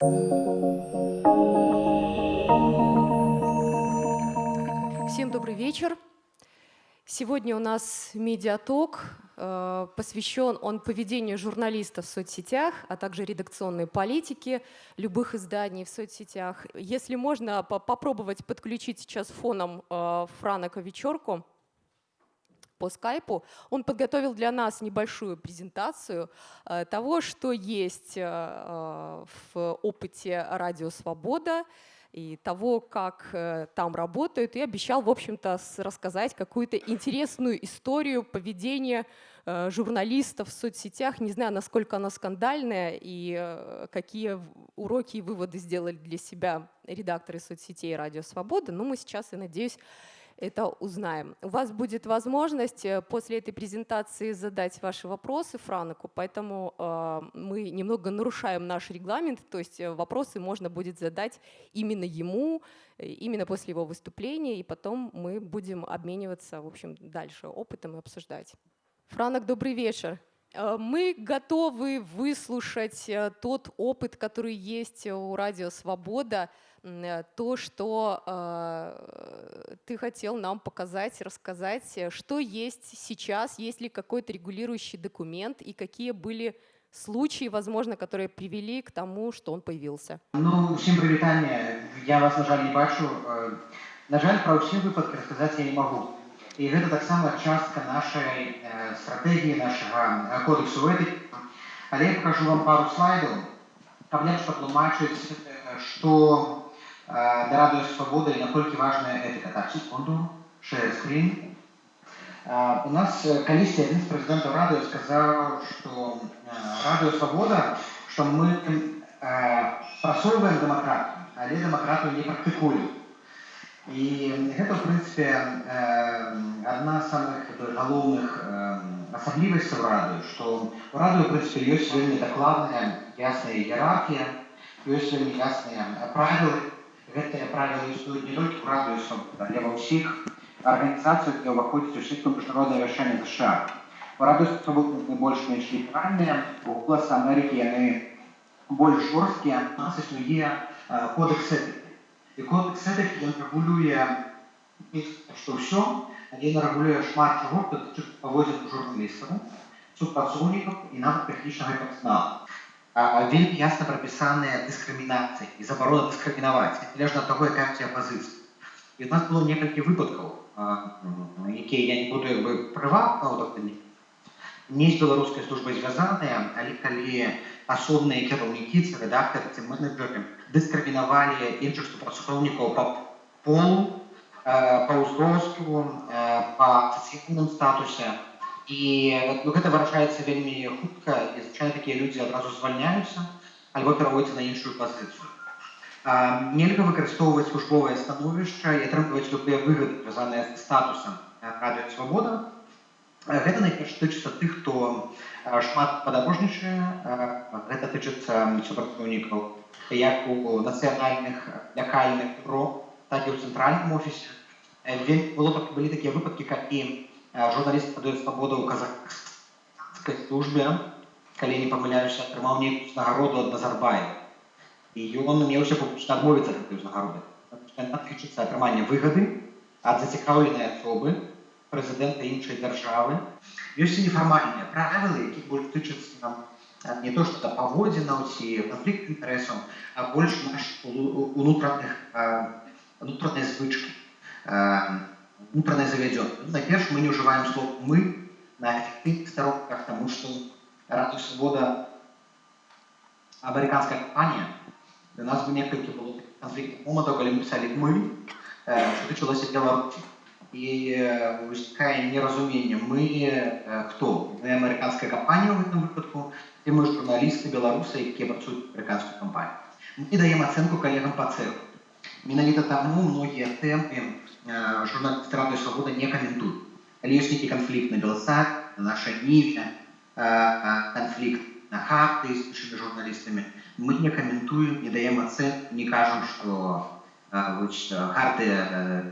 Всем добрый вечер. Сегодня у нас медиаток, э, посвящен он поведению журналистов в соцсетях, а также редакционной политике любых изданий в соцсетях. Если можно попробовать подключить сейчас фоном э, Франака вечерку по скайпу, он подготовил для нас небольшую презентацию э, того, что есть в опыте «Радио Свобода», и того, как э, там работают, и обещал, в общем-то, рассказать какую-то интересную историю поведения э, журналистов в соцсетях. Не знаю, насколько она скандальная и э, какие уроки и выводы сделали для себя редакторы соцсетей «Радио Свобода», но мы сейчас, я надеюсь, это узнаем. У вас будет возможность э, после этой презентации задать ваши вопросы Франаку, поэтому э, мы немного нарушаем наш регламент, то есть э, вопросы можно будет задать именно ему, именно после его выступления, и потом мы будем обмениваться, в общем, дальше опытом и обсуждать. Франок, добрый вечер. Мы готовы выслушать тот опыт, который есть у Радио Свобода, то, что э, ты хотел нам показать, рассказать, э, что есть сейчас, есть ли какой-то регулирующий документ и какие были случаи, возможно, которые привели к тому, что он появился. Ну, всем привитание. Я вас, на жаль, не бачу. На жаль, про все выпадки рассказать я не могу. И это так само частка нашей э, стратегии, нашего кодексу этики. Але я покажу вам пару слайдов, каб лепш патлумачыць, што для Радио Свобода и насколько важная этика. Так, секунду, share screen. У нас колись один из президентов Радио сказал, что Радио Свобода, что мы просовываем демократию, але демократию не практикуем. И это, в принципе, одна из самых головных радио, что у радио, в принципе, есть вельми докладная, ясная иерархия, есть вельми ясные правила, гэтыя правілы існуюць не толькі ў радыусу але ва ўсіх арганізацыях где ўваходзіць у сетку міжнароднае вяршэнне ЗША у радыусу свабодных больш-менш ліберальныя у голас Амерыкі яны больш жорсткія у нас існуе кодекс этики і кодекс этики ён рэгулюе што ўсё ён рэгулюе шмат чаго паводзін журналістаў супрацоўнікаў і нават тэхнічнага персонала Вельмі ясна прапісаныя дыскрымінацыі і забарона дыскрымінаваць. Незалежна ад таго якая у пазіцыя і у нас было некалькі выпадкаў якія я не буду як бы прыватна не з беларускай службай звязаныя але калі асобныя кіраўнікі ці рэдактары ці менеджеры дыскрымінавалі іншых супрацоўнікаў па полу па ўзросту па сацыяльным статусе і ну, гэта выражаецца вельмі хутка і звычайна такія людзі адразу звальняюцца альбо пераводзяцца на іншую пазіцыю нельга выкарыстоўваць службовае становішча і атрымліваць любыя выгады звязаныя з статусам радыё свабода гэта найперш тычыцца тых хто шмат падарожнічае гэта тычыцца супрацоўнікаў як у нацыянальных лякальных бро так і ў цэнтральным офісе было былі такія выпадкі калі журналіст падае свабоду ў казахскай службе калі не памыляюся атрымаў нейкую узнагароду ад назарбая і ён меўся публічна адмовіцца ад гэтай узнагароды тычыцца атрымання выгады ад зацікаўленай асобы прэзідэнта іншай дзяржавы ёсць і нефармальныя правілы які больш тычацца нам не то што да паводзінаў ці канфлікт інтарэсаў а больш наш унутраных унутранай звычкі внутренне заведен. Ну, Найперш, мы не уживаем слово «мы» на эффективных сторонках, потому что Радио Свобода американская компания, у нас бы некалькі было конфликтных моментов, когда мы писали «мы», э, что началось в Беларуси. И э, возникает неразумение. Мы э, кто? Мы американская компания в этом выпадку, и мы журналисты белорусы, которые працуют в американскую компанию. Мы даем оценку коллегам по цеху. Менавіта таму многія тэмы э, журналісты радыё свабода не каментуюць. Калі ёсць нейкі канфлікт на белсад, на наша ніве, э, канфлікт на хаты з іншымі журналістамі, мы не каментуем, не даем ацэн, не кажам, што хартыя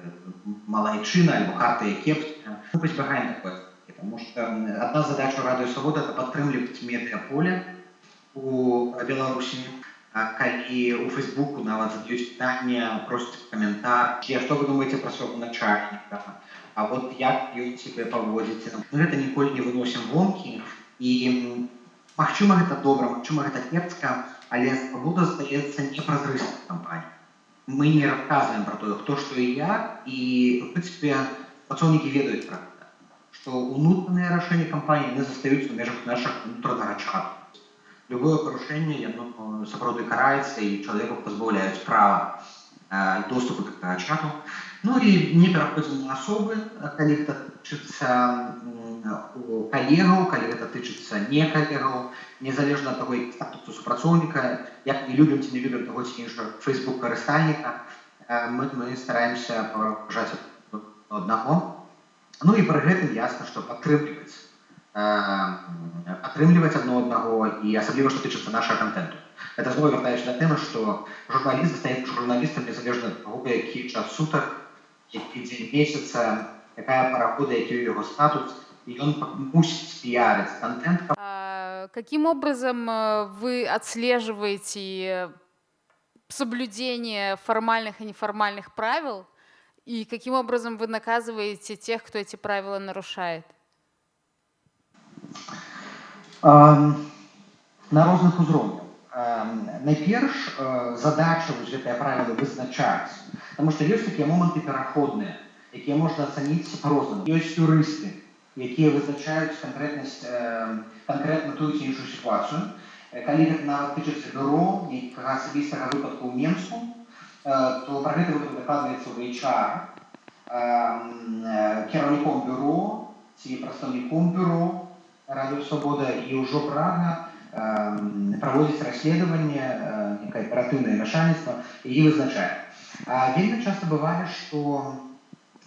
малайчына альбо хартыя кепская. Мы пазбягаем такое. Потому что одна задача радыё свабода это падтрымліваць медыаполе у Беларусі, а, калі у фейсбуку нават задаюць пытанне просяць каментар ці што вы думаеце пра свайго начальніка а вот як ён себе паводзіце мы гэта ніколі не выносім вонкі і магчыма гэта добра магчыма гэта кепска але свабода застаецца непразрыстай кампаній мы не расказваем про тое хто што і як і в прынцыпе працоўнікі ведаюць пра гэта што ўнутраныя рашэнні кампаніі не застаюцца ў межах нашых унутранага чату любое парушэнне яно сапраўды караецца і чалавеку пазбаўляюць права э, доступу да чату ну і не пераходзім на асобы калі гэта тычыцца калегаў калі гэта тычыцца не калегаў незалежна ад таго статусу супрацоўніка як не любім ці не любім таго ці іншага фейсбук карыстальніка мы, мы стараемся паважаць аднаго ну і пры гэтым ясна што падтрымліваць атрымліваць адно аднаго і асабліва што тычыцца нашага контенту это зноў вяртаюся да тэмы што журналіст стаецца журналістам незалежна ад таго які час сутак які дзень месяца якая парахода які ў яго статус и он мусит пиарить контент. А каким образом э, вы отслеживаете соблюдение формальных и неформальных правил? И каким образом вы наказываете тех, кто эти правила нарушает? На розных узроўнях. Найперш uh, задача вось гэтыя правілы вызначаць, Таму што ёсць такія моманты пераходныя, якія можна ацаніць по-рознаму. Ёсць юрысты, якія вызначаюць канкрэтнасць канкрэтна тую ці іншую сітуацыю калі гэта нават тычыцца бюро нейкага асабістага выпадку ў менску то пра гэта дакладваецца ў HR кіраўніком бюро ці прадстаўніком бюро радыё свабода і ўжо прага праводзіць расследаванне некае аператыўнае начальніцтва і вызначае вельмі часта бывае што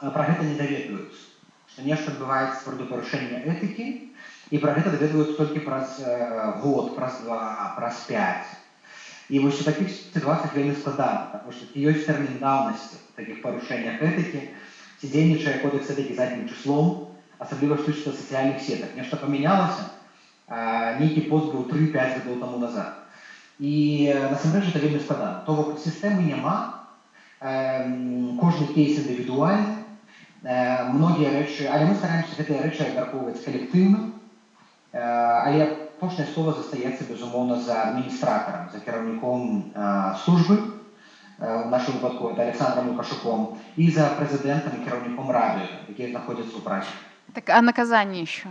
пра гэта не даведваюцца што нешта адбываецца пры парушэння этыкі і пра гэта даведваюць толькі праз год праз два праз 5 і вось у такіх сітуацыях вельмі складана потому что ёсць тэрмін даўнасці такіх парушэннях этыкі ці дзейнічае кодекс этыкі заднім числом асабліва штучна сацыяльных сетак нешта памянялася нейкі пост быў 3-5 гадоў таму назад і насамрэч это вельмі складана то бок сістэмы няма кожны кейс індывідуальны многія рэчы але мы стараемся гэтыя рэчы абмяркоўваць калектыўна але апошняе слова застаецца безумоўна за адміністратарам за кіраўніком службы в нашым выпадку это александром лукашуком і за прэзідэнтам і кіраўніком рады якія знаходзяцца ў праце так а наказание еще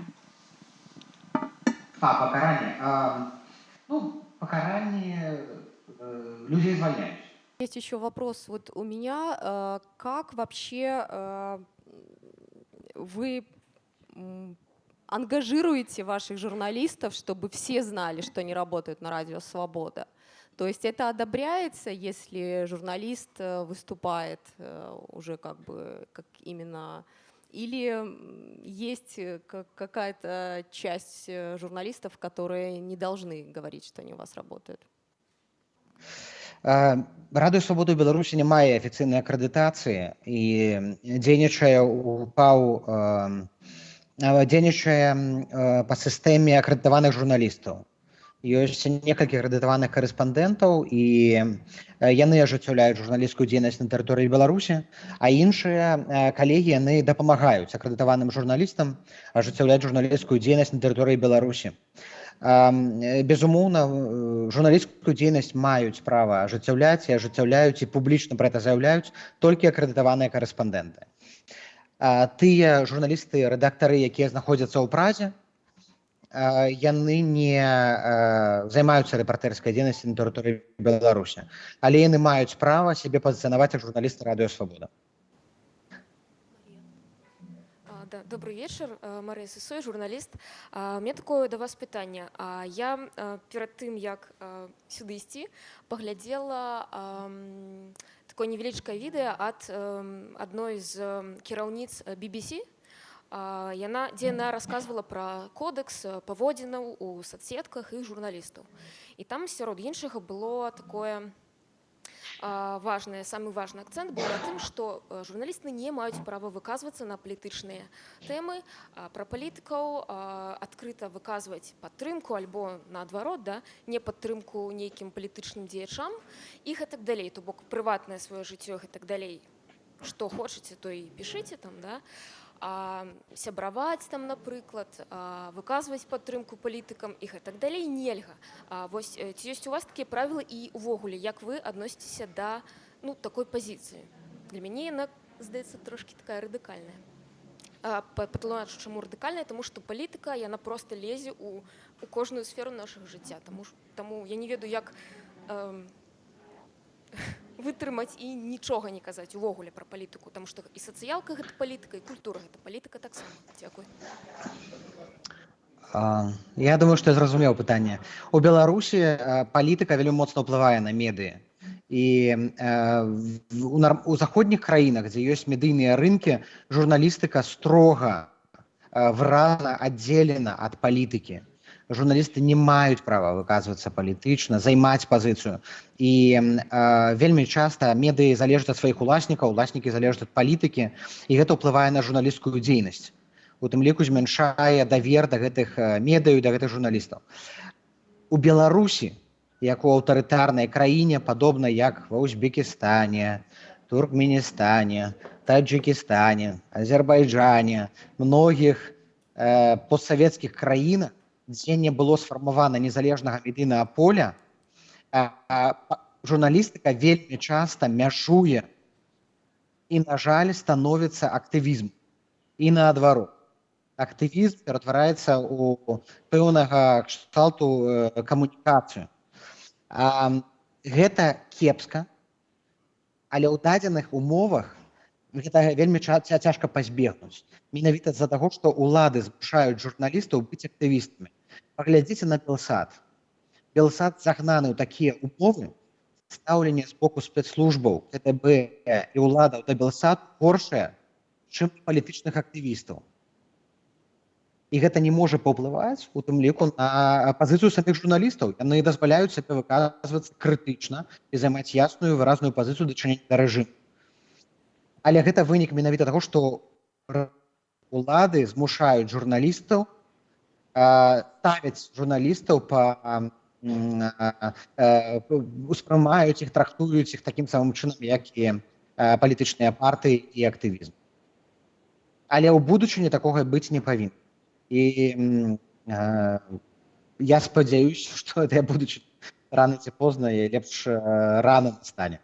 а пакаранне а, ну пакаранне э, людей звольняюць Есть еще вопрос вот у меня, э, как вообще э, вы ангажируете ваших журналистов, чтобы все знали, что они работают на радио «Свобода»? То есть это одобряется, если журналист э, выступает уже как бы как именно... Или есть э, какая-то часть журналистов, которые не должны говорить, что они у вас работают? Радыё свабоду Беларусі не мае афіцыйнай акрэдытацыі і дзейнічае ў паў дзейнічае па сістэме акрэдытаваных журналістаў. Ёсць некалькі акрэдытаваных карэспандэнтаў і яны ажыццяўляюць журналісцкую дзейнасць на тэрыторыі Беларусі, а іншыя калегі яны дапамагаюць акрэдытаваным журналістам ажыццяўляць журналісцкую дзейнасць на тэрыторыі Беларусі. Безумоўна, журналісцкую дзейнасць маюць права ажыццяўляць і ажыццяўляюць і публічна пра гэта заяўляюць толькі акрэдытаваныя карэспандэнты. Тыя журналісты, рэдактары, якія знаходзяцца ў празе, яны не займаюцца рэпартэрскай дзейнасці на тэрыторыі беларусі але яны маюць права сябе пазіцыянаваць як журналісты радыёвабода да, добрый вечар Марыя Сысой журналіст мне такое да вас пытанне А я перад тым як сюды ісці паглядзела такое невялічкае відэа ад адной з кіраўніц BBC яна дзе яна рассказывала про кодекс паводзінаў у соцсетках і журналістаў і там сярод іншага было такое важное, самый важный акцент был на тым, што э, журналісты не маюць права выказвацца на палітычныя тэмы пра палітыкаў адкрыта выказваць падтрымку альбо наадварот да не падтрымку нейкім палітычным дзеячам і гэтак далей то бок прыватнае сваё жыццё і так далей што хочаце то і пішыце там да. а, сябраваць там напрыклад а, выказваць падтрымку палітыкам і гэтак далей нельга. А, вось э, ці ёсць у вас такія правілы і увогуле як вы адносіцеся да ну такой пазіцыі? Для мяне яна здаецца трошки такая радыкальная. Патлумачу чаму радыкальная тому што палітыка яна просто лезе у у кожную сферу нашага жыцця. Таму ж таму я не ведаю як э, вытрымаць і нічога не казаць увогуле пра палітыку там што і сацыялка гэта палітыка і культура гэта палітыка таксама дзякуй Я думаю, што я зразумеў пытанне. У Беларусі палітыка вельмі моцна ўплывае на медыі. І в- у, у заходніх краінах, дзе ёсць медыйныя рынкі, журналістыка строга а, выразна аддзелена ад палітыкі. Журналісты не маюць права выказвацца палітычна, займаць пазіцыю. І а, вельмі часта медыі залежаць ад сваіх уласнікаў, уласнікі залежаць ад палітыкі, і гэта ўплывае на журналісцкую дзейнасць у тым ліку змяншае давер да гэтых э, медыяў да гэтых журналістаў у беларусі як у аўтарытарнай краіне падобна як ва узбекістане туркменістане таджикістане азербайджане многіх э, постсавецкіх краінах дзе не было сфармавана незалежнага медыйнага поля а, а, па- журналістыка вельмі часта мяжуе і на жаль становіцца актывізм і наадварот актывізм ператвараецца ў пэўнага кшталту э, камунікацыю. А, гэта кепска, але ў дадзеных умовах гэта вельмі ча- ця- цяжка пазбегнуць. Менавіта з-за таго, што ўлады змушаюць журналістаў быць актывістамі. Паглядзіце на Белсад. Белсад загнаны ў такія умовы, стаўленне з боку спецслужбаў КТБ і ўладаў да Белсад горшае, чым палітычных актывістаў. І гэта не можа паўплываць у тым ліку на пазіцыю саміх журналістаў. Яны дазваляюць сабе выказвацца крытычна і займаць ясную выразную пазіцыю дачынення да рэжыму. Але гэта вынік менавіта таго, што р- улады змушаюць журналістаў а, ставяць журналістаў па ам, м, а, а, успрымаюць іх трактуюць іх такім самым чынам як і а, палітычныя партыі і актывізм але ў будучыні такога быць не павінна і м, а, я спадзяюся што я будучи рано ці позна і лепш а, рано настане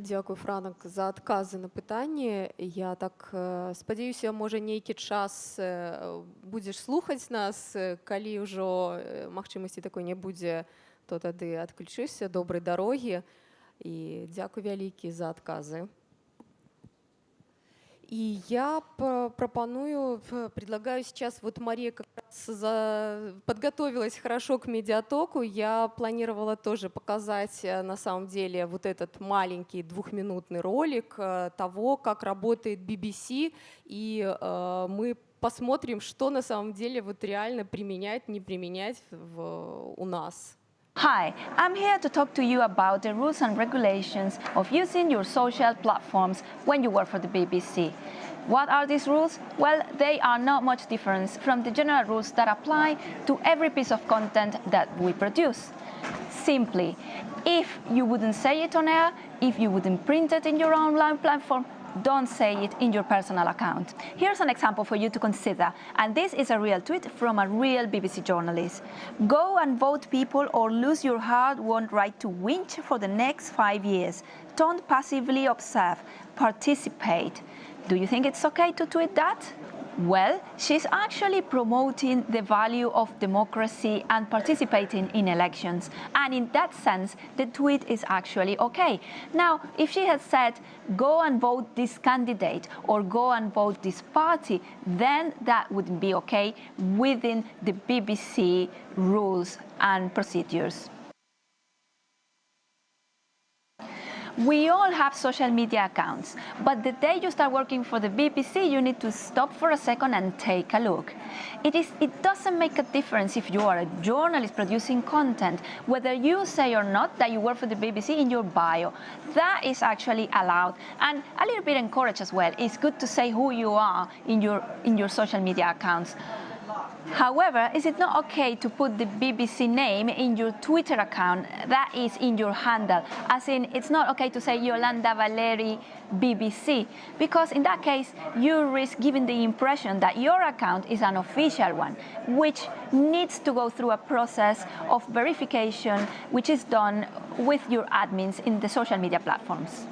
Дзякуй франак за адказы на пытанні я так э, спадзяюся можа нейкі час э, будзеш слухаць нас. Калі ўжо э, магчымасці такой не будзе то тады адключыся добрай дарогі і дзякуй вялікі за адказы И я пропоную, п- предлагаю сейчас, вот Мария как раз за- подготовилась хорошо к медиатоку, я планировала тоже показать э, на самом деле вот этот маленький двухминутный ролик э, того, как работает BBC, и э, мы посмотрим, что на самом деле вот реально применять, не применять в- у нас. Hi, I'm here to talk to you about the rules and regulations of using your social platforms when you work for the BBC. What are these rules? Well, they are not much different from the general rules that apply to every piece of content that we produce. Simply, if you wouldn't say it on air, if you wouldn't print it in your online platform, don't say it in your personal account. Here's an example for you to consider, and this is a real tweet from a real BBC journalist. Go and vote people or lose your hard-won right to whinge for the next five years. Don't passively observe, participate. Do you think it's okay to tweet that? Well, she's actually promoting the value of democracy and participating in elections. And in that sense, the tweet is actually okay. Now, if she had said, go and vote this candidate or go and vote this party, then that wouldn't be okay within the BBC rules and procedures. We all have social media accounts, but the day you start working for the BBC, you need to stop for a second and take a look. It, is, it doesn't make a difference if you are a journalist producing content, whether you say or not that you work for the BBC in your bio. That is actually allowed and a little bit encouraged as well. It's good to say who you are in your, in your social media accounts. However, is it not okay to put the BBC name in your Twitter account that is in your handle? As in, it's not okay to say Yolanda Valeri BBC, because in that case, you risk giving the impression that your account is an official one, which needs to go through a process of verification, which is done with your admins in the social media platforms.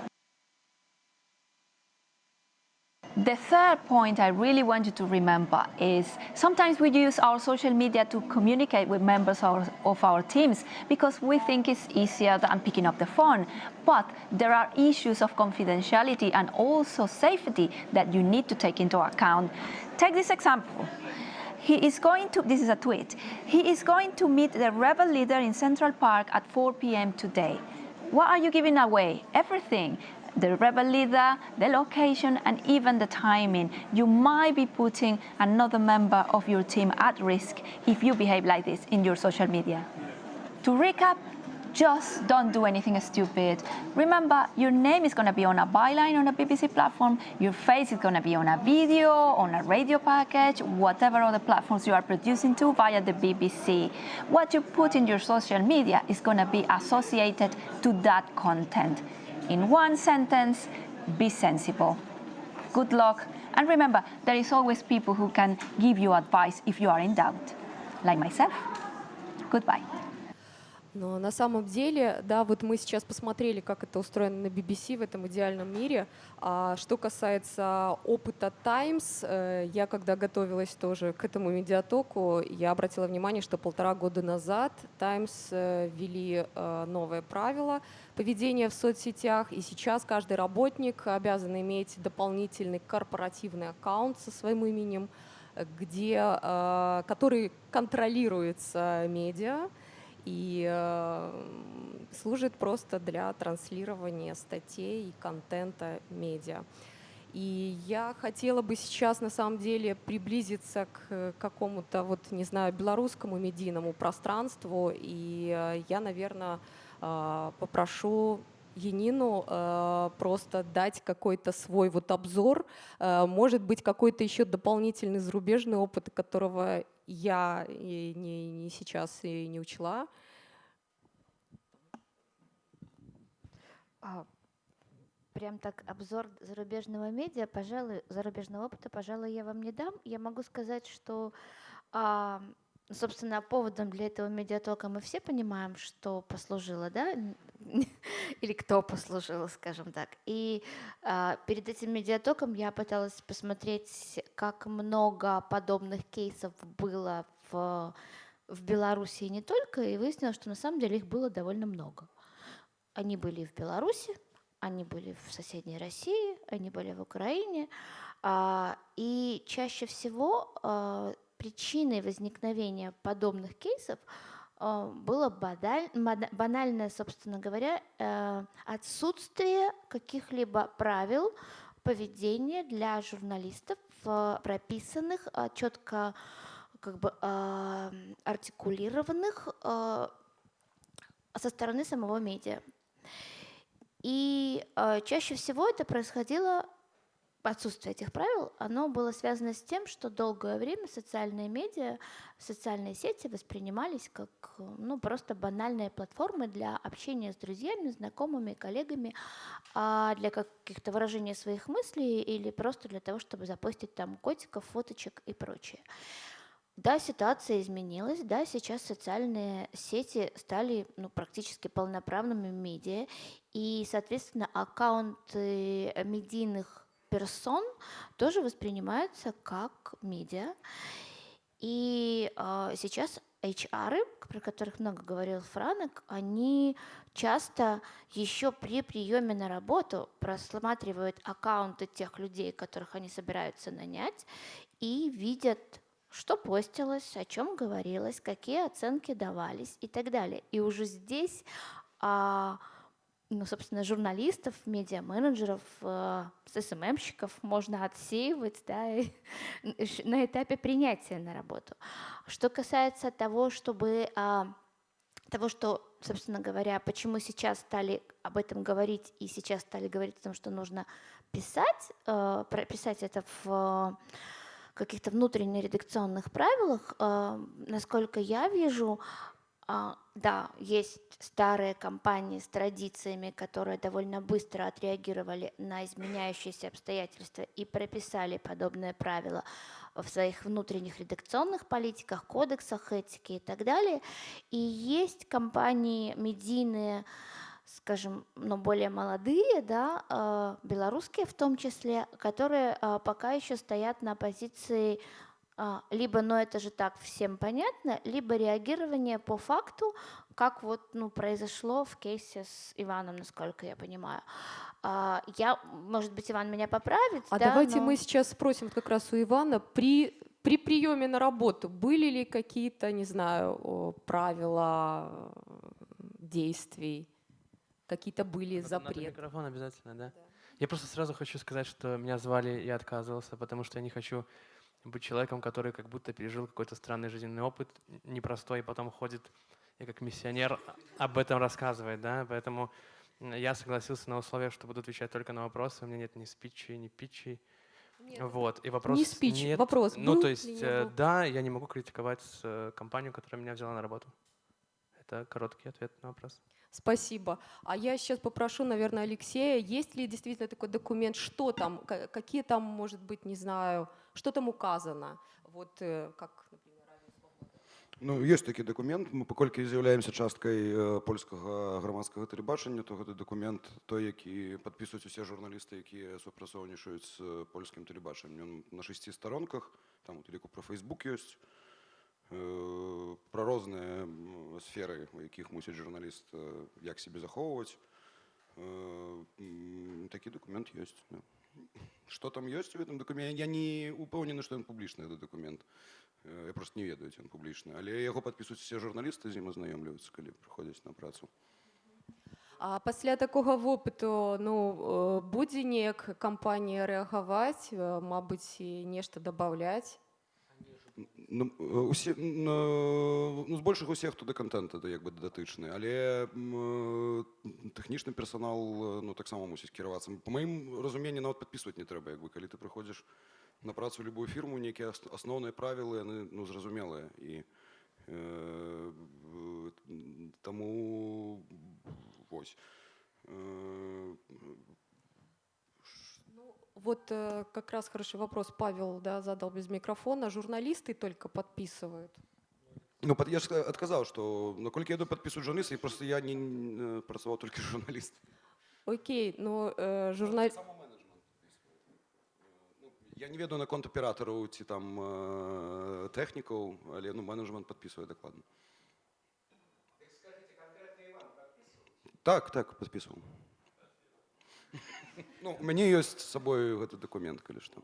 The third point I really want you to remember is sometimes we use our social media to communicate with members of, of our teams because we think it's easier than picking up the phone. But there are issues of confidentiality and also safety that you need to take into account. Take this example. He is going to, this is a tweet, he is going to meet the rebel leader in Central Park at 4 p.m. today. What are you giving away? Everything the rebel leader, the location, and even the timing. You might be putting another member of your team at risk if you behave like this in your social media. To recap, just don't do anything stupid. Remember, your name is going to be on a byline on a BBC platform, your face is going to be on a video, on a radio package, whatever other platforms you are producing to via the BBC. What you put in your social media is going to be associated to that content. In one sentence, be sensible. Good luck, and remember, there is always people who can give you advice if you are in doubt, like myself. Goodbye. Но на самом деле, да, вот мы сейчас посмотрели, как это устроено на BBC в этом идеальном мире. А что касается опыта Times, э, я когда готовилась тоже к этому медиатоку, я обратила внимание, что полтора года назад Times э, ввели э, новое правило поведения в соцсетях, и сейчас каждый работник обязан иметь дополнительный корпоративный аккаунт со своим именем, где, который контролируется медиа, и э, служит просто для транслирования статей и контента медиа. И я хотела бы сейчас на самом деле приблизиться к какому-то, вот, не знаю, белорусскому медийному пространству. И э, я, наверное, э, попрошу Енину э, просто дать какой-то свой вот обзор, э, может быть, какой-то еще дополнительный зарубежный опыт, которого я и не, не сейчас и не учла. А, прям так обзор зарубежного медиа, пожалуй, зарубежного опыта, пожалуй, я вам не дам. Я могу сказать, что а, собственно, поводом для этого медиатока мы все понимаем, что послужило, да, или кто послужил, скажем так. И э, перед этим медиатоком я пыталась посмотреть, как много подобных кейсов было в, в Беларуси и не только, и выяснилось, что на самом деле их было довольно много. Они были в Беларуси, они были в соседней России, они были в Украине, э, и чаще всего э, причиной возникновения подобных кейсов э, было банальное, собственно говоря, э, отсутствие каких-либо правил поведения для журналистов, прописанных, э, четко как бы артикулированных со стороны самого медиа. И чаще всего это происходило отсутствие этих правил, оно было связано с тем, что долгое время социальные медиа, социальные сети воспринимались как ну, просто банальные платформы для общения с друзьями, знакомыми, коллегами, а для каких-то выражения своих мыслей или просто для того, чтобы запостить там котиков, фоточек и прочее. Да, ситуация изменилась, да, сейчас социальные сети стали ну, практически полноправными медиа, и, соответственно, аккаунты медийных персон тоже воспринимаются как медиа. И э, сейчас HR, про которых много говорил Франок, они часто еще при приеме на работу просматривают аккаунты тех людей, которых они собираются нанять, и видят, что постилось, о чем говорилось, какие оценки давались и так далее. И уже здесь а, ну, собственно, журналистов, медиа-менеджеров, э, СММщиков можно отсеивать да, и на этапе принятия на работу. Что касается того, чтобы а, того, что, собственно говоря, почему сейчас стали об этом говорить и сейчас стали говорить о том, что нужно писать, э, прописать это в каких-то внутренних редакционных правилах, э, насколько я вижу, да, есть старые компании с традициями, которые довольно быстро отреагировали на изменяющиеся обстоятельства и прописали подобные правила в своих внутренних редакционных политиках, кодексах этики и так далее. И есть компании медийные, скажем, но более молодые, да, э, белорусские в том числе, которые э, пока еще стоят на позиции а, либо, но это же так всем понятно, либо реагирование по факту, как вот ну, произошло в кейсе с Иваном, насколько я понимаю. А, я, может быть, Иван меня поправит. А да, давайте но... мы сейчас спросим как раз у Ивана, при, при приеме на работу были ли какие-то, не знаю, правила действий, какие-то были Надо запреты? микрофон обязательно, да? Я просто сразу хочу сказать, что меня звали, я отказывался, потому что я не хочу быть человеком, который как будто пережил какой-то странный жизненный опыт, непростой, и потом ходит и как миссионер об этом рассказывает, да, поэтому я согласился на условие, что буду отвечать только на вопросы, у меня нет ни спичи, ни питчей, вот, и вопрос не спич, нет, вопрос ну, то есть, э, да, я не могу критиковать э, компанию, которая меня взяла на работу. Это короткий ответ на вопрос. Спасибо. А я сейчас попрошу, наверное, Алексея, есть ли действительно такой документ, что там, ка- какие там, может быть, не знаю, что там указано? Вот э, как, например, Радио Свобода. Ну, ёсць такі дакумент мы паколькі з'яўляемся часткай э, польскага грамадскага тэлебачання то гэты дакумент той які падпісваюць усе журналісты якія супрацоўнічаюць з э, польскім тэлебачаннем Ён на шасці старонках там у ліку пра фейсбук ёсць э, пра розныя м, сферы у якіх мусіць журналіст э, як сябе захоўваць Э, м, такі дакумент ёсць да. Што там ёсць у гэтым дакуменце я не упэўнены што ён публічны гэты дакумент Э, я просто не ведаю ці ён публічны але яго падпісваюць усе журналісты з ім азнаёмліваюцца калі прыходзяць на працу А пасля такога вопыту ну э, будзе неяк кампанія рэагаваць, э, мабыць, і нешта дабаўляць. Ну, э, усе ну, ну, збольшага усе хто да контента да як бы датычны але э, тэхнічны персанал э, ну таксама мусіць кіравацца по маім разуменні нават падпісваць не трэба як бы калі ты прыходзіш на працу любую фірму нейкія ас- асноўныя правілы яны ну зразумелыя і э, таму вось. Э, Вот э, как раз хороший вопрос Павел да, задал без микрофона. Журналисты только подписывают. Ну, пад- я ж ска- адказаў, што наколькі я падпісваю журналіст, і просто я не э, працаваў толькі журналіст. Окей, но э, журнал... Я не ведаю наконт аператараў ці там э, тэхнікаў, але ну, менеджмент падпісвае дакладна. Так, так, падпісваў. Ну, у мяне ёсць з сабой гэты дакумент, калі што.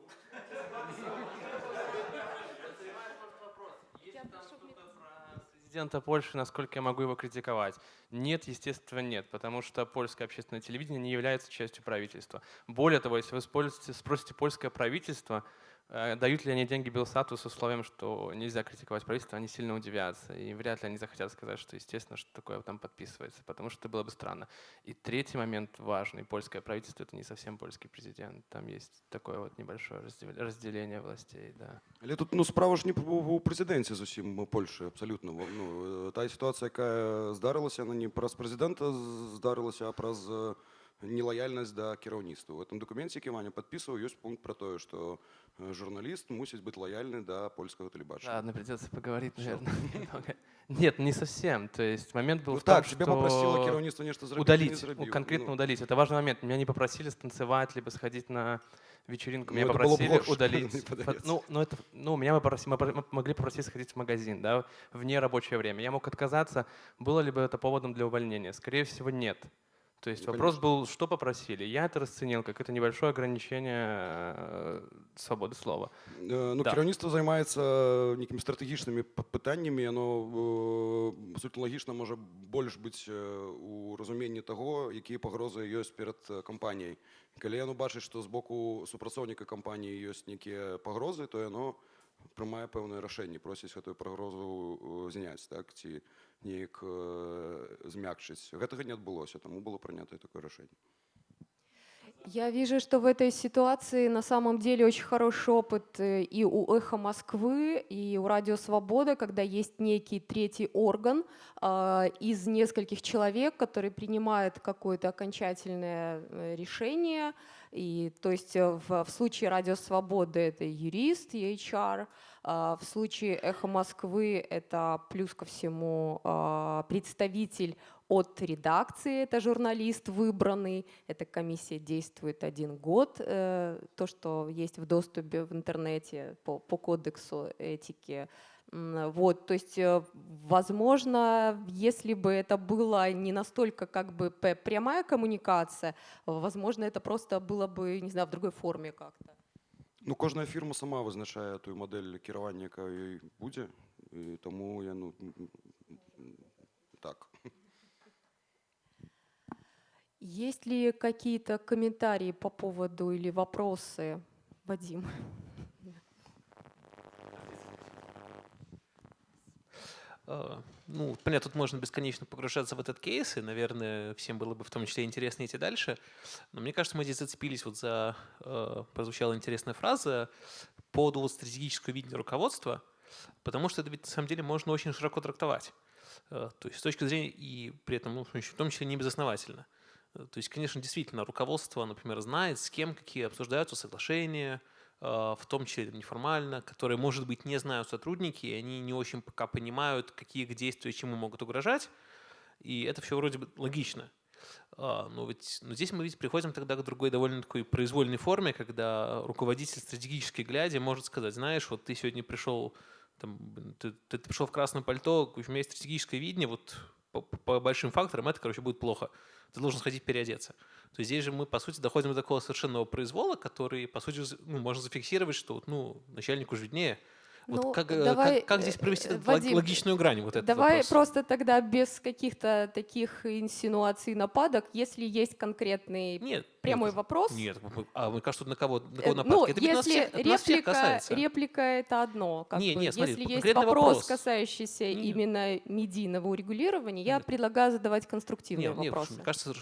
президента Польши, насколько я могу его критиковать? Нет, естественно, нет, потому что польское общественное телевидение не является частью правительства. Более того, если вы спросите, польское правительство, дают ли они деньги Белсату с условием, что нельзя критиковать правительство, они сильно удивятся. И вряд ли они захотят сказать, что, естественно, что такое там подписывается, потому что это было бы странно. И третий момент важный. Польское правительство — это не совсем польский президент. Там есть такое вот небольшое раздел- разделение властей, да. Але тут ну, справа ж не ў прэзідэнце зусім Польшы абсалютна. Ну, э, тая сітуацыя, якая здарылася, она не праз прэзідэнта з- здарылася, а праз э, нелаяльнасць да кіраўніцтва. У гэтым дакуменце, які Ваня падпісваў, ёсць пункт пра тое, што э, журналіст мусіць быць лаяльны да польскага тэлебачання. Ладно, придется поговорить, наверное, немного. Нет, не совсем. То есть момент был Ну, в том, так, тебя попросило что кіраўніцтва нешта зрабіць, удалить, не зрабіў. ну, конкретно Ну, удалить. Это важный момент. Меня не попросили станцевать, либо сходить на вечеринку. Ну, Меня это было бы попросили горше, удалить. мне фо- подается. Ну, ну, это, ну, меня мы, попросили, мы пор- мы могли попросить сходить в магазин, да, в нерабочее время. Я мог отказаться. Было ли бы это поводом для увольнения? Скорее всего, нет. То есть Ну, вопрос был, что попросили. Я это расценил как это небольшое ограничение э, свободы слова. Е, Ну, Да. керівництво займається якимись стратегічними п- питаннями, і воно е, по суті логічно може більш бути е, у розумінні того, які погрози є перед е, компанією. Коли воно бачить, що з боку супрацовника компанії є які погрози, то воно приймає певне рішення, просить цю погрозу е, зняти, так, ці неяк е, змягчить. Гэтага не відбулося, тому було прийнято таке рішення. Я вижу, что в этой ситуации на самом деле очень хороший опыт э, и у «Эхо Москвы», и у «Радио Свобода», когда есть некий третий орган а, из нескольких человек, который принимает какое-то окончательное э, решение. И, то есть э, в, в случае «Радио Свободы» это юрист, HR, в случае «Эхо Москвы» это плюс ко всему а, представитель от редакции, это журналист выбранный, эта комиссия действует один год, э, то, что есть в доступе в интернете по, по кодексу этики. Вот, то есть, э, возможно, если бы это было не настолько как бы прямая коммуникация, возможно, это просто было бы, не знаю, в другой форме как-то. Ну, кожна фірма сама визначає ту модель керування, яка їй буде. І тому я ну м, м, м, так. Есть ли какие-то комментарии по поводу или вопросы, Вадим? ну, понятно, тут можно бесконечно погружаться в этот кейс, и, наверное, всем было бы в том числе интересно идти дальше. Но мне кажется, мы здесь зацепились вот за... э, Прозвучала интересная фраза по поводу вот стратегического видения руководства, потому что это ведь на самом деле можно очень широко трактовать. Э, То есть с точки зрения, и при этом, ну, в том числе, не безосновательно. Э, То есть, конечно, действительно, руководство, например, знает, с кем какие обсуждаются соглашения, в том числе неформально, которые, может быть, не знают сотрудники, и они не очень пока понимают, какие их действия чему могут угрожать. И это все вроде бы логично. А, Но, ведь, но здесь мы ведь приходим тогда к другой довольно такой произвольной форме, когда руководитель стратегически глядя может сказать, знаешь, вот ты сегодня пришел, там, ты, ты пришел в красном пальто, у меня есть стратегическое видение, вот по, по большим факторам это, короче, будет плохо. Ты должен сходить переодеться. То есть здесь же мы, по сути, доходим до такого совершенного произвола, который, по сути, ну, можно зафиксировать, что ну, начальнику же виднее. Вот Ну, как, э, давай, как, как здесь провести э, лог- Вадим, логичную грань? Вот этот Давай вопрос? просто тогда без каких-то таких инсинуаций, нападок, если есть конкретный Нет. прямой нет, вопрос. Нет, а мне кажется, на кого, на Э, кого Ну, нападки? это ведь нас если всех, это нас всех реплика, касается. реплика это одно. Как Не, бы. не, смотри, если есть вопрос, вопрос. касающийся Не. именно медийного урегулирования, я Нет. предлагаю задавать конструктивные Нет, нет, вопросы. мне кажется,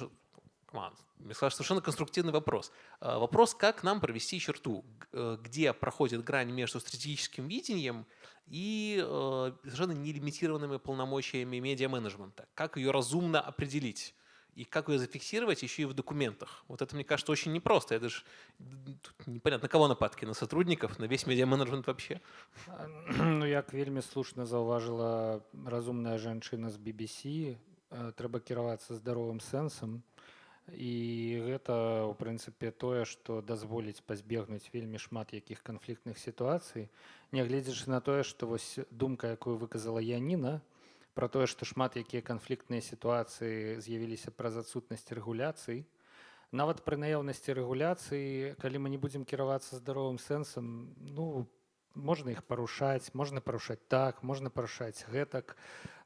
соверш- Come on. Мне кажется, совершенно конструктивный вопрос. А, Вопрос, как нам провести черту, г- э, где проходит грань между стратегическим видением и э, совершенно нелимитированными полномочиями медиа-менеджмента. Как ее разумно определить? И как ее зафиксировать еще и в документах? Вот это, мне кажется, очень непросто. Это же м, тут непонятно, на кого нападки? На сотрудников? На весь медиа-менеджмент вообще? А, Ну, як вельмі слушна заўважыла разумная жанчына з BBC, э, трэба кіравацца здаровым сэнсам. І гэта, у прынцыпе, тое, што дазволіць пазбегнуць вельмі шмат якіх канфліктных сітуацый, нягледзячы на тое, што вось думка, якую выказала Яніна, пра тое, што шмат якія канфліктныя сітуацыі з'явіліся праз адсутнасць рэгуляцый. Нават пры наяўнасці рэгуляцыі, калі мы не будзем кіравацца здаровым сэнсам, ну, можна іх парушаць, можна парушаць так, можна парушаць гэтак.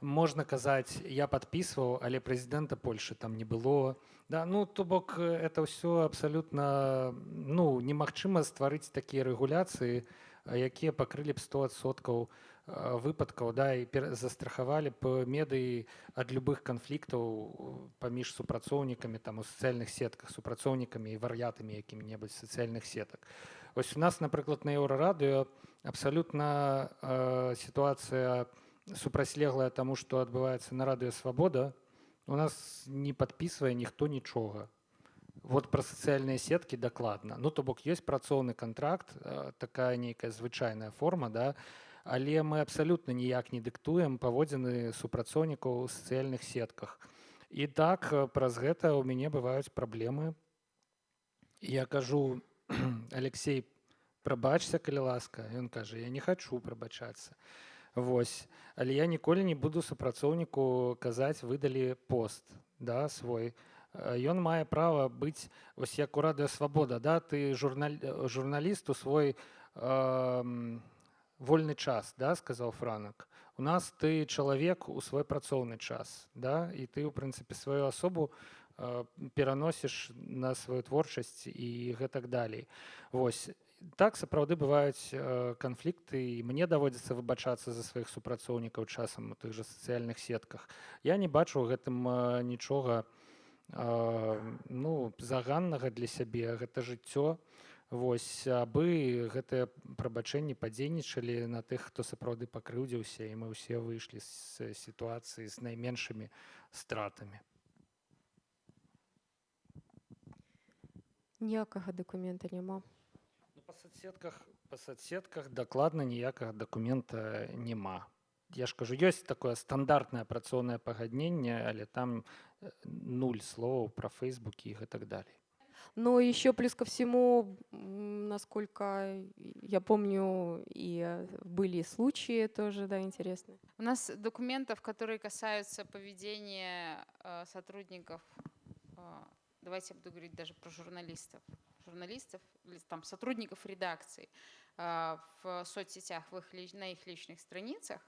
Можна казаць, я падпісваў, але прэзідэнта Польшы там не было. Да, ну, то бок э, это ўсё абсалютна ну, немагчыма стварыць такія рэгуляцыі, а, якія пакрылі б 100соткаў выпадкаў да і застрахавалі б медыі ад любых канфліктаў э, паміж супрацоўнікамі там у сацыяльных сетках супрацоўнікамі і вар'ятамі якімі-небудзь сацыяльных сетак Вось у нас напрыклад на еўрарадыё абсалютна э, сітуацыя супрацьлеглая таму што адбываецца на радыё свабода у нас не падпісвае ніхто нічога вот пра сацыяльныя сеткі дакладна ну то бок ёсць працоўны контракт э, такая нейкая звычайная форма да. Але мы абсалютна ніяк не дыктуем паводзіны супрацоўнікаў у сацыяльных сетках і так праз гэта ў мяне бываюць праблемы я кажу алексей прабачся калі ласка ён кажа я не хачу прабачацца Вось але я ніколі не буду супрацоўніку казаць выдалі пост да свой Э, Ён мае права быць вось як у радыё свабода да ты журналь э, журналісту свой э, вольны час да сказаў франак у нас ты чалавек у свой працоўны час да і ты ў прынцыпе сваю асобу э, пераносіш на сваю творчасць і гэтак далей Вось. Так сапраўды бываюць э, канфлікты і мне даводзіцца выбачацца за сваіх супрацоўнікаў часам у тых жа сацыяльных сетках. Я не бачу гэтым э, нічога э, ну заганнага для сябе гэта жыццё. Вось. Абы гэтыя прабачэнні падзейнічалі на тых хто сапраўды пакрыўдзіўся і мы ўсе выйшлі з сітуацыі з найменшымі стратамі Ніякага дакумента няма. Ну, па соцсетках па соцсетках дакладна ніякага дакумента няма я ж кажу ёсць такое стандартнае працоўнае пагадненне але там э, нуль словаў пра фейсбукі і гэтак далей Но еще плюс ко всему, м, насколько я помню, и э, были случаи тоже, да, интересные. У нас документов, которые касаются поведения э, сотрудников, э, давайте я буду говорить даже про журналистов, журналистов или там сотрудников редакции э, в соцсетях, в их, на их личных страницах,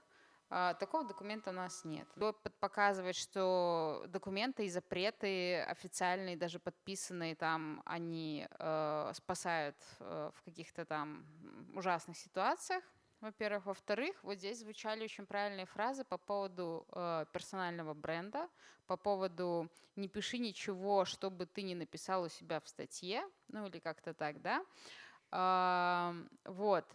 а, Такого документа у нас нет. Опыт показывает, что документы и запреты официальные, даже подписанные там, они э, спасают э, в каких-то там ужасных ситуациях. Во-первых. Во-вторых, вот здесь звучали очень правильные фразы по поводу э, персонального бренда, по поводу «не пиши ничего, чтобы ты не написал у себя в статье», ну или как-то так, да. А, вот.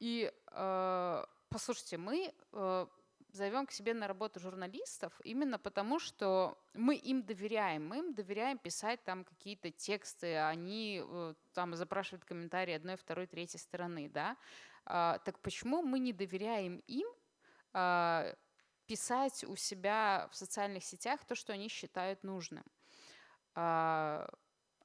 И э, послушайте, мы э, зовем к себе на работу журналистов именно потому, что мы им доверяем. Мы им доверяем писать там какие-то тексты, они э, там запрашивают комментарии одной, второй, третьей стороны, да. А, так почему мы не доверяем им а, писать у себя в социальных сетях то, что они считают нужным? А,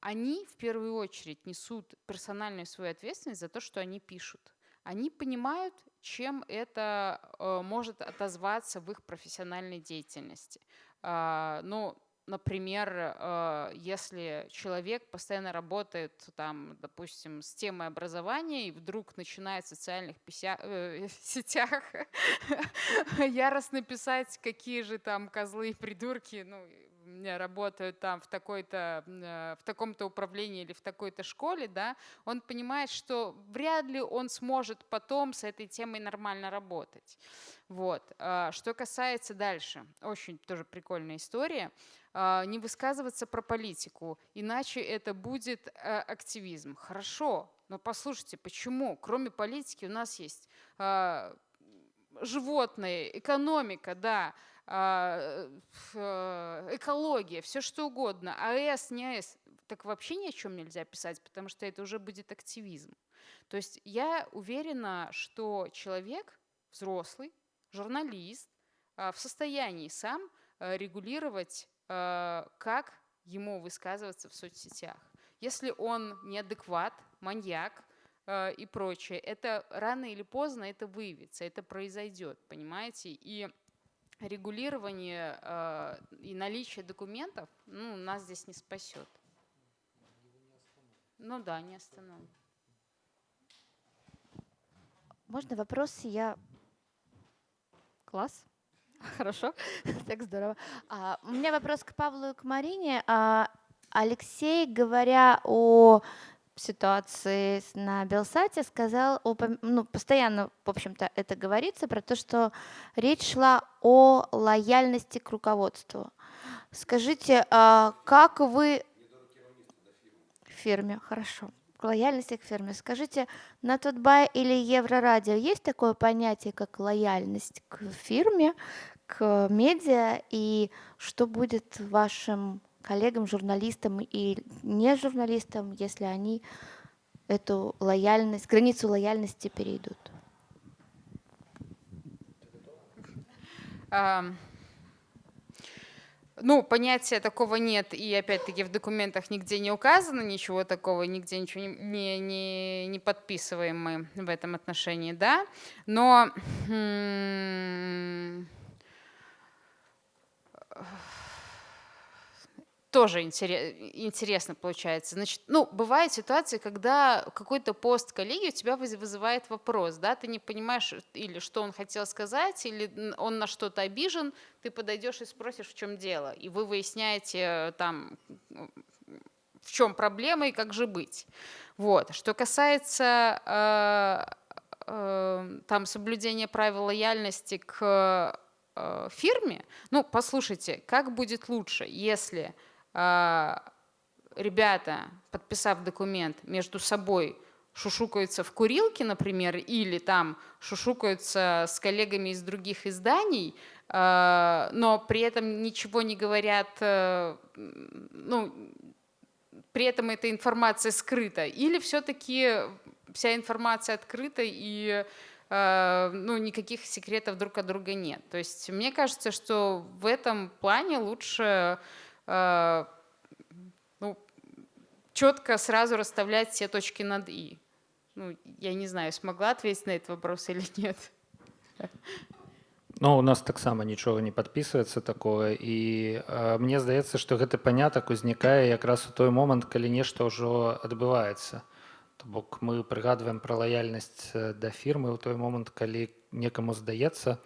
они в первую очередь несут персональную свою ответственность за то, что они пишут. Они понимают, чем это э, может отозваться в их профессиональной деятельности. Ну, например, э, если человек постоянно работает, там, допустим, с темой образования и вдруг начинает в социальных э, сетях яростно писать, какие же там козлы и придурки, ну, работают там в, такой-то, э, в таком-то управлении или в такой-то школе, да, он понимает, что вряд ли он сможет потом с этой темой нормально работать. Вот. А, что касается дальше, очень тоже прикольная история, а, не высказываться про политику, иначе это будет э, активизм. Хорошо, но послушайте, почему? Кроме политики у нас есть а, животные, экономика, да, э, экология, все что угодно, АЭС, не АЭС, так вообще ни о чем нельзя писать, потому что это уже будет активизм. То есть я уверена, что человек, взрослый, журналист, а, в состоянии сам э, регулировать, э, как ему высказываться в соцсетях. Если он неадекват, маньяк, и прочее, это рано или поздно это выявится, это произойдет, понимаете? И регулирование э, и наличие документов ну, нас здесь не спасет. Ну да, не остановит. Можно вопрос? Я... Класс. Хорошо. так здорово. А, у меня вопрос к Павлу и к Марине. А, Алексей, говоря о ситуации на Белсате сказал, ну, постоянно, в общем-то, это говорится про то, что речь шла о лояльности к руководству. Скажите, а как вы... Фирме, хорошо. К лояльности к фирме. Скажите, на Тутбай или Еврорадио есть такое понятие, как лояльность к фирме, к медиа, и что будет вашим коллегам, журналистам и не журналистам, если они эту лояльность, границу лояльности перейдут? Ну, понятия такого нет, и опять-таки в документах нигде не указано ничего такого, нигде ничего не, не, не подписываем мы в этом отношении, да. Но тоже интересно получается. Значит, ну, бывают ситуации, когда какой-то пост коллеги у тебя вызывает вопрос, да, ты не понимаешь или что он хотел сказать, или он на что-то обижен, ты подойдешь и спросишь, в чем дело, и вы выясняете там, в чем проблема и как же быть. Вот. Что касается э, э, там соблюдения правил лояльности к э, фирме, ну, послушайте, как будет лучше, если ребята, подписав документ, между собой шушукаются в курилке, например, или там шушукаются с коллегами из других изданий, а, но при этом ничего не говорят, э, ну, при этом эта информация скрыта, или все-таки вся информация открыта и э, ну, никаких секретов друг от друга нет. То есть мне кажется, что в этом плане лучше ну, четко сразу расставлять все точки над «и». Ну, я не знаю, смогла ответить на этот вопрос или нет. Ну, у нас таксама нічога не падпісваецца такое і э, мне здаецца што гэты панятак узнікае якраз у той момант калі нешта ўжо адбываецца то бок мы прыгадваем пра лаяльнасць да фірмы ў той момант калі некаму здаецца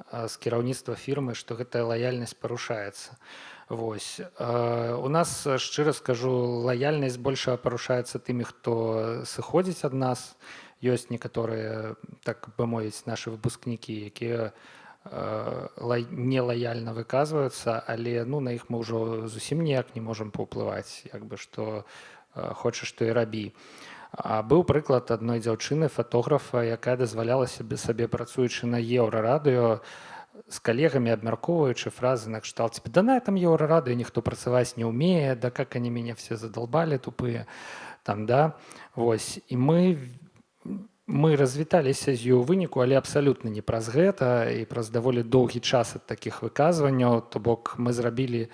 з кіраўніцтва фірмы што гэтая лаяльнасць парушаецца Вось. У нас шчыра скажу лаяльнасць больше парушаецца тымі хто сыходзіць ад нас. Ёсць некаторыя так бы мовіць наши выпускнікі якія нелаяльна выказваюцца але ну на іх мы ўжо зусім ніяк не можемм паўплываць як бы што хочаш што і рабі. А быў прыклад адной дзяўчыны фатографа якая дазваляла сябе сабе працуючы на еўрарадыё з калегамі абмяркоўваючы фразы накшталт да на этом еўрарады ніхто працаваць не ўмее да как они мяне все задолбалі тупые там да. Вось. І мы мы развіталіся з у выніку але абсалютна не праз гэта і праз даволі доўгі час ад такіх выказванняў то бок мы зрабілі